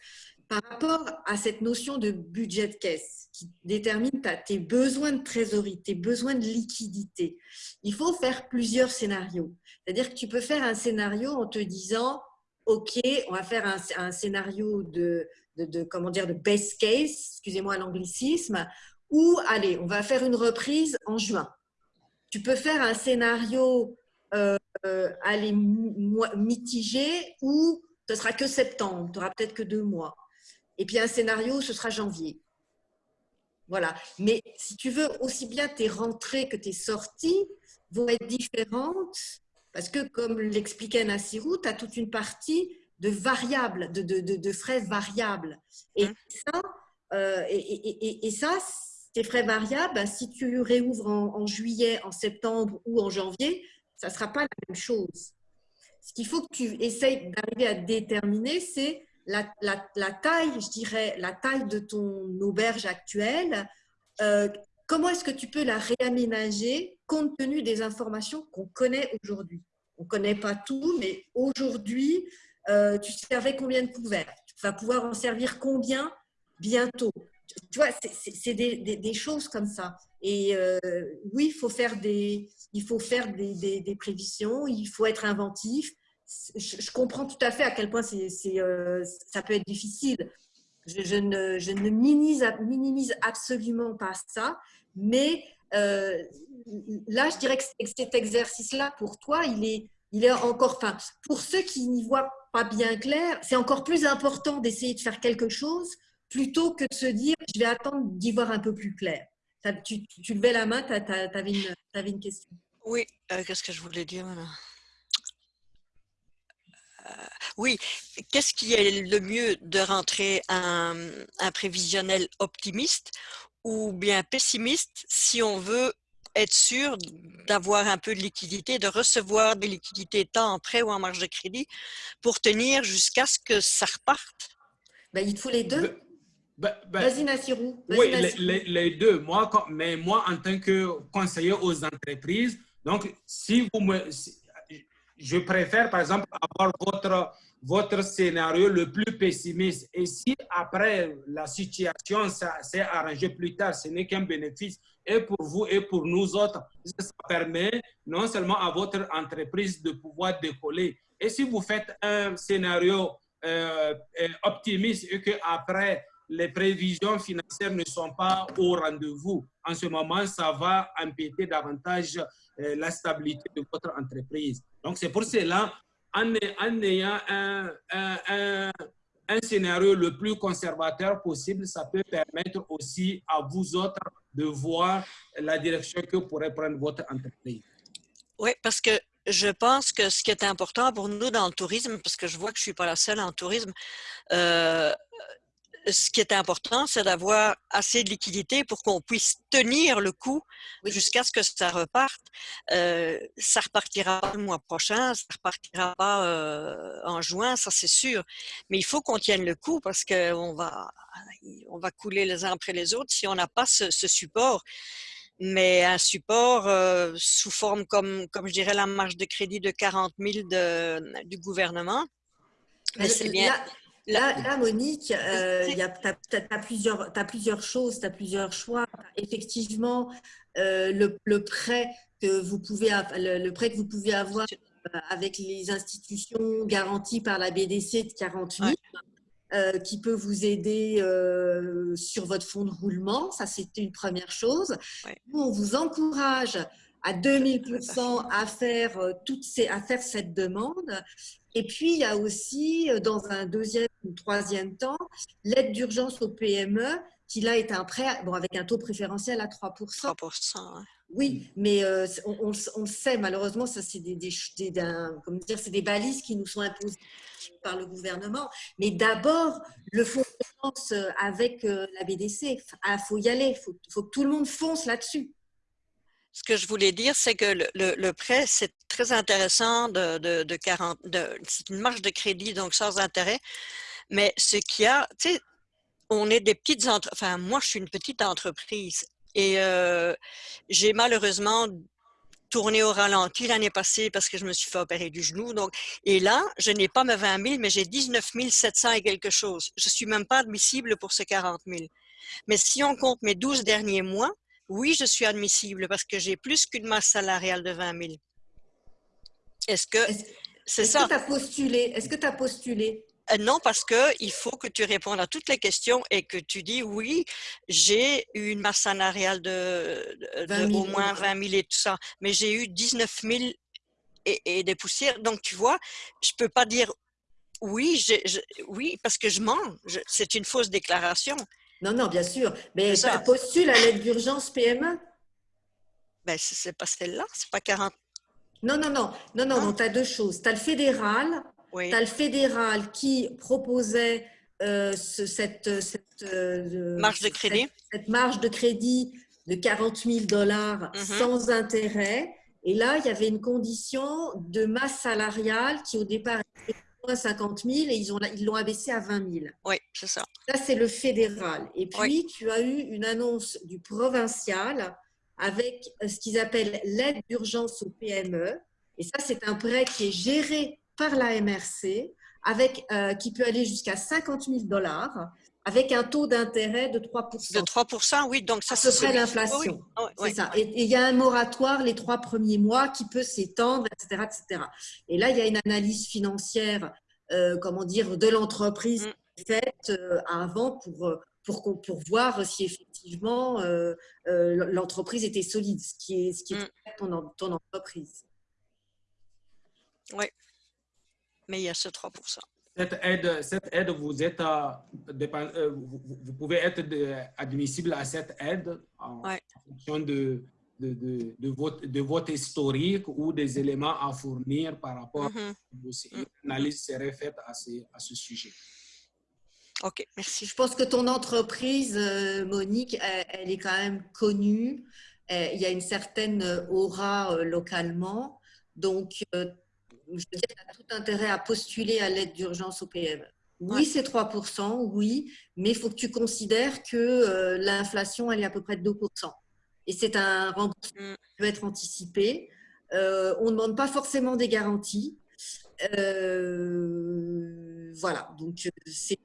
Par rapport à cette notion de budget de caisse qui détermine tes besoins de trésorerie, tes besoins de liquidité, il faut faire plusieurs scénarios. C'est-à-dire que tu peux faire un scénario en te disant, OK, on va faire un, scénario de, de, comment dire, de best case, excusez-moi l'anglicisme, ou allez, on va faire une reprise en juin. Tu peux faire un scénario euh, euh, aller mitiger ou ce sera que septembre, tu n'auras peut-être que deux mois. Et puis un scénario, ce sera janvier. Voilà. Mais si tu veux, aussi bien tes rentrées que tes sorties vont être différentes parce que, comme l'expliquait Nassirou, tu as toute une partie de variables, de, de, de, frais variables. Et hein? ça, euh, et, et, et, ça, tes frais variables, si tu réouvres en, juillet, en septembre ou en janvier, ça ne sera pas la même chose. Ce qu'il faut que tu essayes d'arriver à déterminer, c'est la, taille, je dirais, la taille de ton auberge actuelle. Euh, comment est-ce que tu peux la réaménager compte tenu des informations qu'on connaît aujourd'hui? On ne connaît pas tout, mais aujourd'hui, euh, tu servais combien de couverts? Tu va pouvoir en servir combien bientôt? Tu vois, c'est des, choses comme ça. Et euh, oui, il faut faire des, il faut faire des, prévisions, il faut être inventif. Je, comprends tout à fait à quel point c'est, euh, ça peut être difficile. Je, ne, je ne minimise, minimise, absolument pas ça, mais euh, là, je dirais que cet exercice-là, pour toi, il est, il est encore, enfin, pour ceux qui n'y voient pas bien clair, c'est encore plus important d'essayer de faire quelque chose plutôt que de se dire, je vais attendre d'y voir un peu plus clair. Tu, tu, levais la main, tu avais, une question. Oui, euh, qu'est-ce que je voulais dire euh, oui, qu'est-ce qui est le mieux de rentrer un, un prévisionnel optimiste ou bien pessimiste si on veut être sûr d'avoir un peu de liquidité, de recevoir des liquidités tant en prêt ou en marge de crédit pour tenir jusqu'à ce que ça reparte? Ben, il faut les deux. Ben, ben, Vas-y, Nassirou. oui, Les, deux. Moi, mais moi, en tant que conseiller aux entreprises, donc, si vous me... je préfère, par exemple, avoir votre votre scénario le plus pessimiste. Et si après la situation s'est arrangée plus tard, ce n'est qu'un bénéfice et pour vous et pour nous autres, ça permet non seulement à votre entreprise de pouvoir décoller. Et si vous faites un scénario euh, euh, optimiste et qu'après les prévisions financières ne sont pas au rendez-vous, en ce moment, ça va empiéter davantage euh, la stabilité de votre entreprise. Donc, c'est pour cela en, ayant un, scénario le plus conservateur possible, ça peut permettre aussi à vous autres de voir la direction que pourrait prendre votre entreprise. Oui, parce que je pense que ce qui est important pour nous dans le tourisme, parce que je vois que je ne suis pas la seule en tourisme, euh, ce qui est important, c'est d'avoir assez de liquidité pour qu'on puisse tenir le coup jusqu'à ce que ça reparte. Euh, ça repartira pas le mois prochain, ça repartira pas euh, en juin, ça c'est sûr. Mais il faut qu'on tienne le coup parce qu'on va, on va couler les uns après les autres si on n'a pas ce, support. Mais un support euh, sous forme comme, comme je dirais la marge de crédit de 40 000 de, du gouvernement, c'est bien. Là, Monique, tu as, plusieurs, plusieurs choses, tu as plusieurs choix. Effectivement, euh, le, prêt que vous pouvez, le, prêt que vous pouvez avoir euh, avec les institutions garanties par la BDC de 40 000, euh, qui peut vous aider sur votre fonds de roulement. Ça, c'était une première chose. Nous, on vous encourage à 2000% à faire, toutes ces, à faire cette demande. Et puis, il y a aussi, euh, dans un deuxième ou troisième temps, l'aide d'urgence au PME, qui là est un prêt bon, avec un taux préférentiel à 3%. 3%, Oui, mais euh, on, le sait, malheureusement, ça c'est des, balises qui nous sont imposées par le gouvernement. Mais d'abord, le fonds de euh, avec la BDC, il ah, faut y aller, il faut, faut que tout le monde fonce là-dessus. Ce que je voulais dire, c'est que le, prêt, c'est très intéressant de, de, 40, de, c'est une marge de crédit, donc sans intérêt. Mais ce qu'il y a, tu sais, on est des petites entreprises, enfin, moi, je suis une petite entreprise et euh, j'ai malheureusement tourné au ralenti l'année passée parce que je me suis fait opérer du genou. Donc, et là, je n'ai pas mes 20 000, mais j'ai 19 700 et quelque chose. Je suis même pas admissible pour ces 40 000. Mais si on compte mes 12 derniers mois, oui, je suis admissible parce que j'ai plus qu'une masse salariale de 20 000. Est-ce que c'est ça? Est-ce que tu as postulé? Est-ce que tu as postulé? Euh, non, parce qu'il faut que tu répondes à toutes les questions et que tu dis oui, j'ai eu une masse salariale de, au moins 20 000 et tout ça, mais j'ai eu 19 000 et, des poussières. Donc, tu vois, je ne peux pas dire oui, oui, parce que je mens. C'est une fausse déclaration. Non, non, bien sûr. Mais postule à l'aide d'urgence PME ben, c'est pas celle-là, c'est pas 40. Non, non, non, non, non, non tu as deux choses. Tu as le fédéral, tu as le fédéral qui proposait euh, cette, cette euh, marge de crédit. Cette, marge de crédit de 40 000 dollars mm-hmm. sans intérêt. Et là, il y avait une condition de masse salariale qui au départ était 50 000 et ils l'ont ils abaissé à 20 000. Oui, c'est ça. Ça, c'est le fédéral. Et puis, tu as eu une annonce du provincial avec euh, ce qu'ils appellent l'aide d'urgence au PME. Et ça, c'est un prêt qui est géré par la MRC avec, qui peut aller jusqu'à 50 000 dollars avec un taux d'intérêt de 3 De 3% oui, donc ça c'est près l'inflation. ça. Et il y a un moratoire les trois premiers mois qui peut s'étendre, etc., etc. Et là, il y a une analyse financière, euh, comment dire, de l'entreprise mm. faite euh, avant pour, euh, pour, pour voir si effectivement l'entreprise était solide, ce qui est, ce qui est mm. ton, ton entreprise. Oui, mais il y a ce 3 cette aide, cette aide vous, êtes, euh, vous, pouvez être admissible à cette aide en, fonction de, de, de, votre, de votre historique ou des éléments à fournir par rapport mm -hmm. à Une analyse serait faite à ce, à ce sujet. OK, merci. Je pense que ton entreprise, euh, Monique, elle, est quand même connue. Euh, il y a une certaine aura localement. Donc, je veux dire, as tout intérêt à postuler à l'aide d'urgence au PME. Oui, c'est 3%, oui, mais il faut que tu considères que euh, l'inflation, elle est à peu près de 2%. Et c'est un remboursement mm. qui peut être anticipé. Euh, on ne demande pas forcément des garanties. Euh, voilà, donc c'est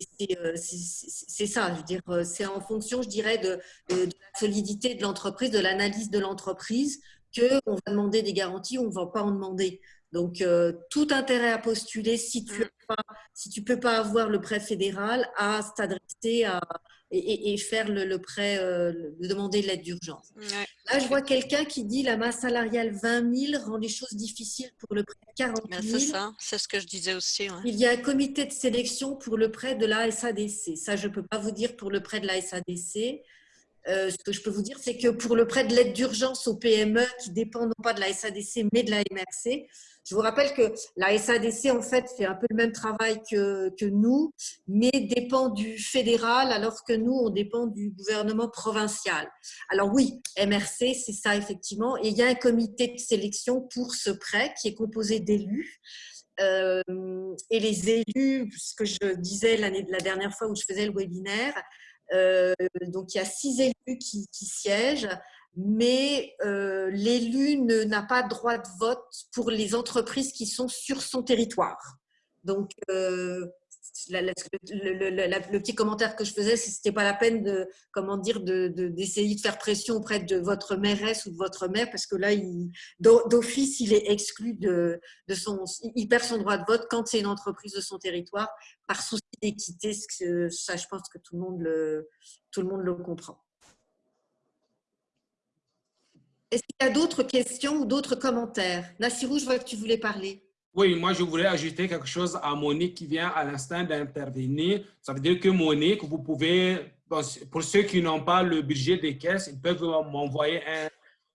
ça, je veux dire, c'est en fonction, je dirais, de, de la solidité de l'entreprise, de l'analyse de l'entreprise, qu'on va demander des garanties ou on ne va pas en demander. Donc, euh, tout intérêt à postuler si tu ne si tu peux pas avoir le prêt fédéral à t'adresser et, et, faire le, prêt, euh, demander l'aide d'urgence. Là, je vois quelqu'un qui dit la masse salariale 20 000 rend les choses difficiles pour le prêt 40 000. C'est ça, c'est ce que je disais aussi. Il y a un comité de sélection pour le prêt de la SADC. Ça, je ne peux pas vous dire pour le prêt de la SADC. Euh, ce que je peux vous dire, c'est que pour le prêt de l'aide d'urgence aux PME qui dépendent non pas de la SADC mais de la MRC, je vous rappelle que la SADC, en fait, fait un peu le même travail que, nous, mais dépend du fédéral, alors que nous, on dépend du gouvernement provincial. Alors oui, MRC, c'est ça effectivement. Et il y a un comité de sélection pour ce prêt qui est composé d'élus. Euh, et les élus, ce que je disais l'année de la dernière fois où je faisais le webinaire, donc il y a six élus qui, qui siègent mais euh, l'élu n'a pas droit de vote pour les entreprises qui sont sur son territoire. Donc, euh, le, petit commentaire que je faisais, c'était pas la peine de, comment dire, d'essayer de, faire pression auprès de votre mairesse ou de votre maire, parce que là, d'office, il est exclu de, de, son, il perd son droit de vote quand c'est une entreprise de son territoire, par souci d'équité. Ça, je pense que tout le monde le, tout le monde le comprend. Est-ce qu'il y a d'autres questions ou d'autres commentaires? Nassirou, je vois que tu voulais parler. Oui, moi, je voulais ajouter quelque chose à Monique qui vient à l'instant d'intervenir. Ça veut dire que Monique, vous pouvez, pour ceux qui n'ont pas le budget des caisses, ils peuvent m'envoyer un,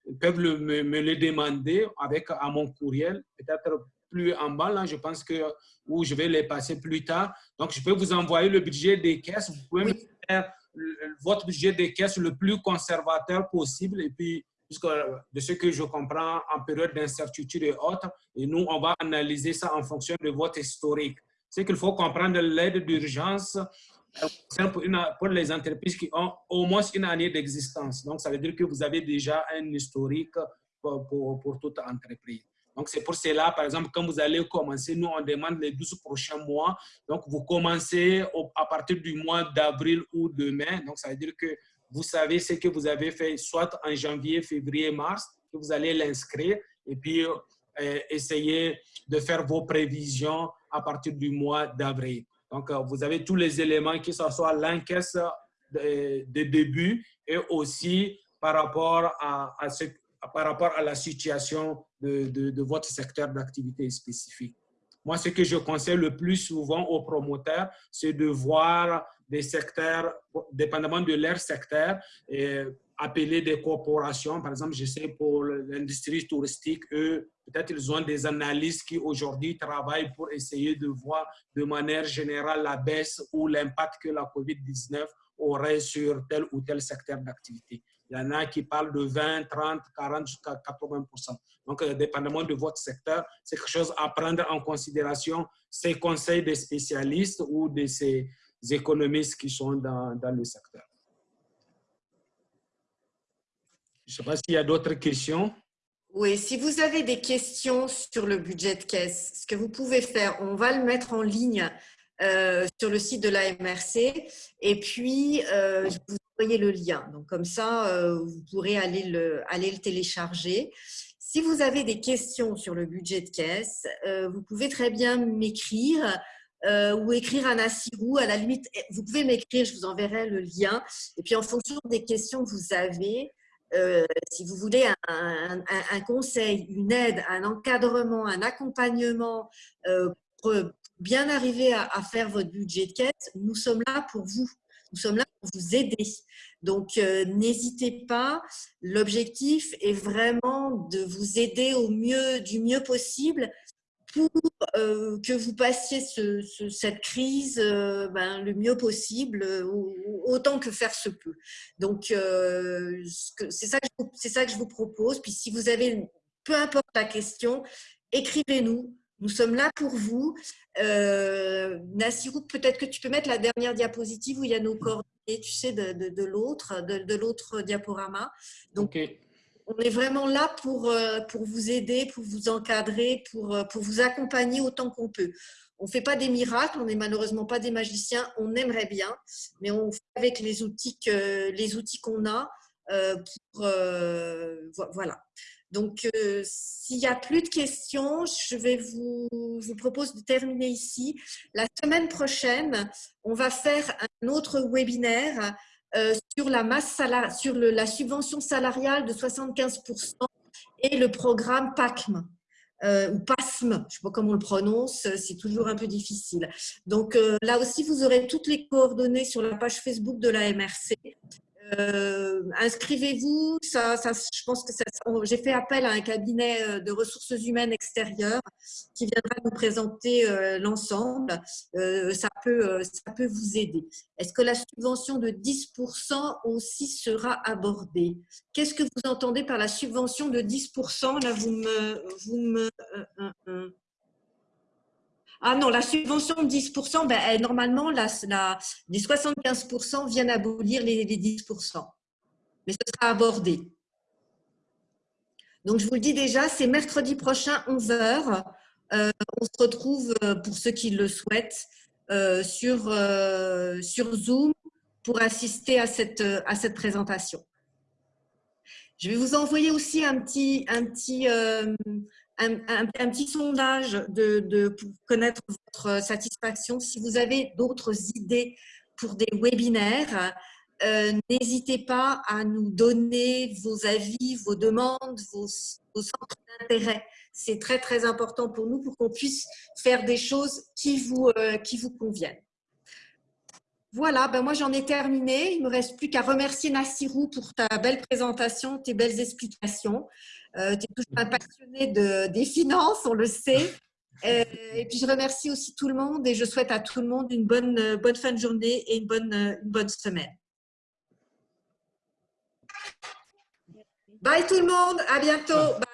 ils peuvent me, le demander avec à mon courriel, peut-être plus en bas, là, je pense que, où je vais les passer plus tard. Donc, je peux vous envoyer le budget des caisses. Vous pouvez me faire votre budget des caisses le plus conservateur possible et puis puisque de ce que je comprends en période d'incertitude et autres, et nous, on va analyser ça en fonction de votre historique. C'est qu'il faut comprendre l'aide d'urgence euh, pour, les entreprises qui ont au moins une année d'existence. Donc, ça veut dire que vous avez déjà un historique pour, pour, pour toute entreprise. Donc, c'est pour cela, par exemple, quand vous allez commencer, nous, on demande les 12 prochains mois. Donc, vous commencez à partir du mois d'avril ou de mai. Donc, ça veut dire que vous savez ce que vous avez fait soit en janvier, février, mars, que vous allez l'inscrire et puis euh, essayer de faire vos prévisions à partir du mois d'avril. Donc, euh, vous avez tous les éléments, que ce soit l'encaisse de, début et aussi par rapport à, par rapport à la situation de, de, de votre secteur d'activité spécifique. Moi, ce que je conseille le plus souvent aux promoteurs, c'est de voir des secteurs, dépendamment de leur secteur, et appeler des corporations. Par exemple, je sais pour l'industrie touristique, eux, peut-être ils ont des analystes qui aujourd'hui travaillent pour essayer de voir de manière générale la baisse ou l'impact que la COVID-19 aurait sur tel ou tel secteur d'activité. Il y en a qui parlent de 20, 30, 40 jusqu'à 80% Donc, euh, dépendamment de votre secteur, c'est quelque chose à prendre en considération. Ces conseils des spécialistes ou de ces économistes qui sont dans, dans le secteur. Je ne sais pas s'il y a d'autres questions. Oui, si vous avez des questions sur le budget de caisse, ce que vous pouvez faire, on va le mettre en ligne euh, sur le site de la MRC et puis euh, vous envoyer le lien. Donc comme ça, euh, vous pourrez aller le, aller le télécharger. Si vous avez des questions sur le budget de caisse, vous pouvez très bien m'écrire ou écrire à Nassirou. À la limite, vous pouvez m'écrire, je vous enverrai le lien. Et puis en fonction des questions que vous avez, euh, si vous voulez un, conseil, une aide, un encadrement, un accompagnement euh, pour bien arriver à, faire votre budget de caisse, nous sommes là pour vous. Nous sommes là pour vous aider. Donc, euh, n'hésitez pas. L'objectif est vraiment de vous aider au mieux, du mieux possible pour euh, que vous passiez cette crise euh, ben, le mieux possible, euh, autant que faire se peut. Donc, c'est ça, ça, que je vous propose. Puis si vous avez, peu importe la question, écrivez-nous. Nous sommes là pour vous. Nassirou, peut-être que tu peux mettre la dernière diapositive où il y a nos coordonnées, tu sais, de, de, l'autre, de, l'autre diaporama. On est vraiment là pour, euh, pour vous aider, pour vous encadrer, pour, euh, vous accompagner autant qu'on peut. On ne fait pas des miracles, on n'est malheureusement pas des magiciens, on aimerait bien, mais on fait avec les outils qu'on a. Euh, voilà. Donc, s'il n'y a plus de questions, je vais vous, vous propose de terminer ici. La semaine prochaine, on va faire un autre webinaire euh, sur la masse sur la subvention salariale de 75% et le programme PACM. Euh, ou PASM, je ne sais pas comment on le prononce, c'est toujours un peu difficile. Donc euh, là aussi, vous aurez toutes les coordonnées sur la page Facebook de la MRC. Euh, inscrivez-vous. Je pense j'ai fait appel à un cabinet euh, de ressources humaines extérieures qui viendra nous présenter euh, l'ensemble. ça, peut, vous aider. Est-ce que la subvention de 10% aussi sera abordée? Qu'est-ce que vous entendez par la subvention de 10% Là, vous me ah non, la subvention de 10%, ben, normalement, les 75% viennent abolir les, 10%. Mais ce sera abordé. Donc, je vous le dis déjà, c'est mercredi prochain, 11h. Euh, on se retrouve, euh, pour ceux qui le souhaitent, euh, sur, Zoom pour assister à cette, à cette présentation. Je vais vous envoyer aussi un petit, un petit, un, petit sondage pour connaître votre satisfaction. Si vous avez d'autres idées pour des webinaires, euh, n'hésitez pas à nous donner vos avis, vos demandes, vos, centres d'intérêt. C'est très, très important pour nous pour qu'on puisse faire des choses qui vous, euh, qui vous conviennent. Voilà, ben moi j'en ai terminé. Il ne me reste plus qu'à remercier Nassirou pour ta belle présentation, tes belles explications. Euh, tu es toujours un passionné de, des finances, on le sait. Euh, et puis je remercie aussi tout le monde et je souhaite à tout le monde une bonne, bonne fin de journée et une bonne, une bonne semaine. Bye tout le monde, à bientôt. Bye.